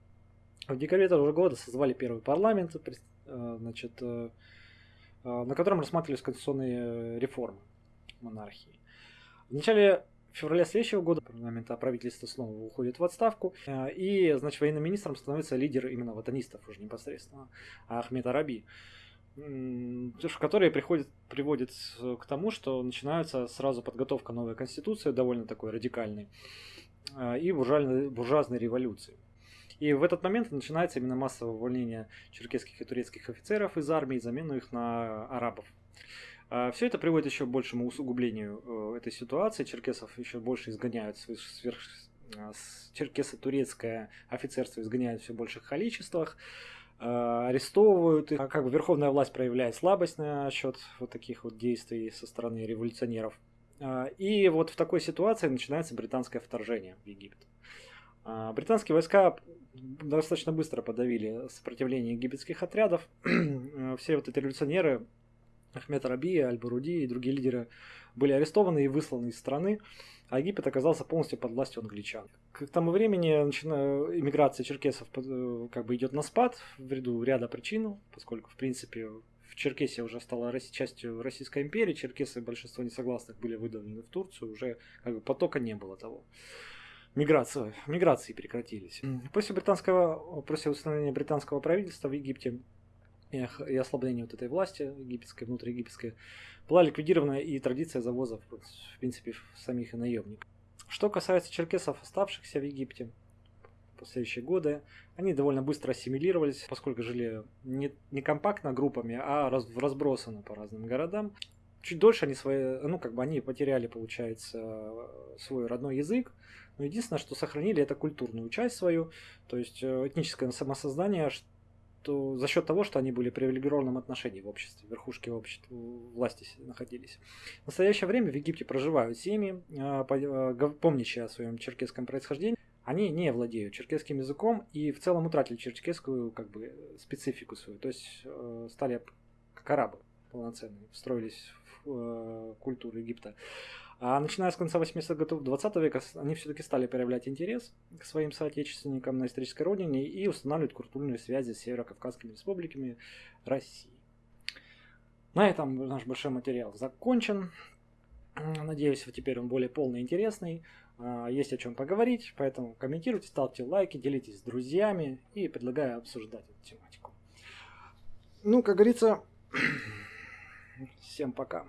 Speaker 1: В декабре этого же года созвали первый парламент, э, значит, э, на котором рассматривались конституционные реформы монархии. В начале февраля следующего года парламент, а правительство снова уходит в отставку, и, значит, военным министром становится лидер именно ватанистов уже непосредственно, Ахмед Араби которые приходят, приводят к тому, что начинается сразу подготовка новой конституции, довольно такой радикальной, а, и буржуазной, буржуазной революции. И в этот момент начинается именно массовое увольнение черкесских и турецких офицеров из армии, замену их на арабов. А, Все это приводит еще к большему усугублению э, этой ситуации. Черкесов еще больше изгоняют сверх... А, черкесо-турецкое офицерство изгоняют в все больших количествах. Э, арестовывают их, а как бы верховная власть проявляет слабость на счет вот таких вот действий со стороны революционеров. Э, и вот в такой ситуации начинается британское вторжение в Египет. Э, британские войска достаточно быстро подавили сопротивление египетских отрядов. Все вот эти революционеры, Ахмед Раби, Аль-Баруди и другие лидеры были арестованы и высланы из страны а Египет оказался полностью под властью англичан. К тому времени иммиграция черкесов э, как бы идет на спад в ряду ряда причин, поскольку, в принципе, в Черкесии уже стала частью Российской империи, черкесы, большинство несогласных были выдавлены в Турцию, уже как бы потока не было того. Миграция, миграции прекратились. После британского, после установления британского правительства в Египте и ослабления вот этой власти египетской, внутриегипетской, была ликвидирована и традиция завоза, в принципе, самих и наемников. Что касается черкесов, оставшихся в Египте, последующие годы, они довольно быстро ассимилировались, поскольку жили не, не компактно группами, а раз, разбросаны по разным городам. Чуть дольше они свои, ну, как бы они потеряли, получается, свой родной язык, но единственное, что сохранили, это культурную часть свою, то есть э, этническое самосознание, за счет того, что они были в привилегированном отношении в обществе, верхушки общества, власти находились. В настоящее время в Египте проживают семьи, а, а, помнящие о своем черкесском происхождении, они не владеют черкесским языком и в целом утратили черкесскую как бы, специфику свою, то есть э, стали как арабы полноценные, встроились в э, культуру Египта. А начиная с конца 80-х годов 20 века они все-таки стали проявлять интерес к своим соотечественникам на исторической родине и устанавливать культурные связи с северо-кавказскими республиками России. На этом наш большой материал закончен. Надеюсь, теперь он более полный и интересный. А, есть о чем поговорить, поэтому комментируйте, ставьте лайки, делитесь с друзьями и предлагаю обсуждать эту тематику. Ну, как говорится, всем пока.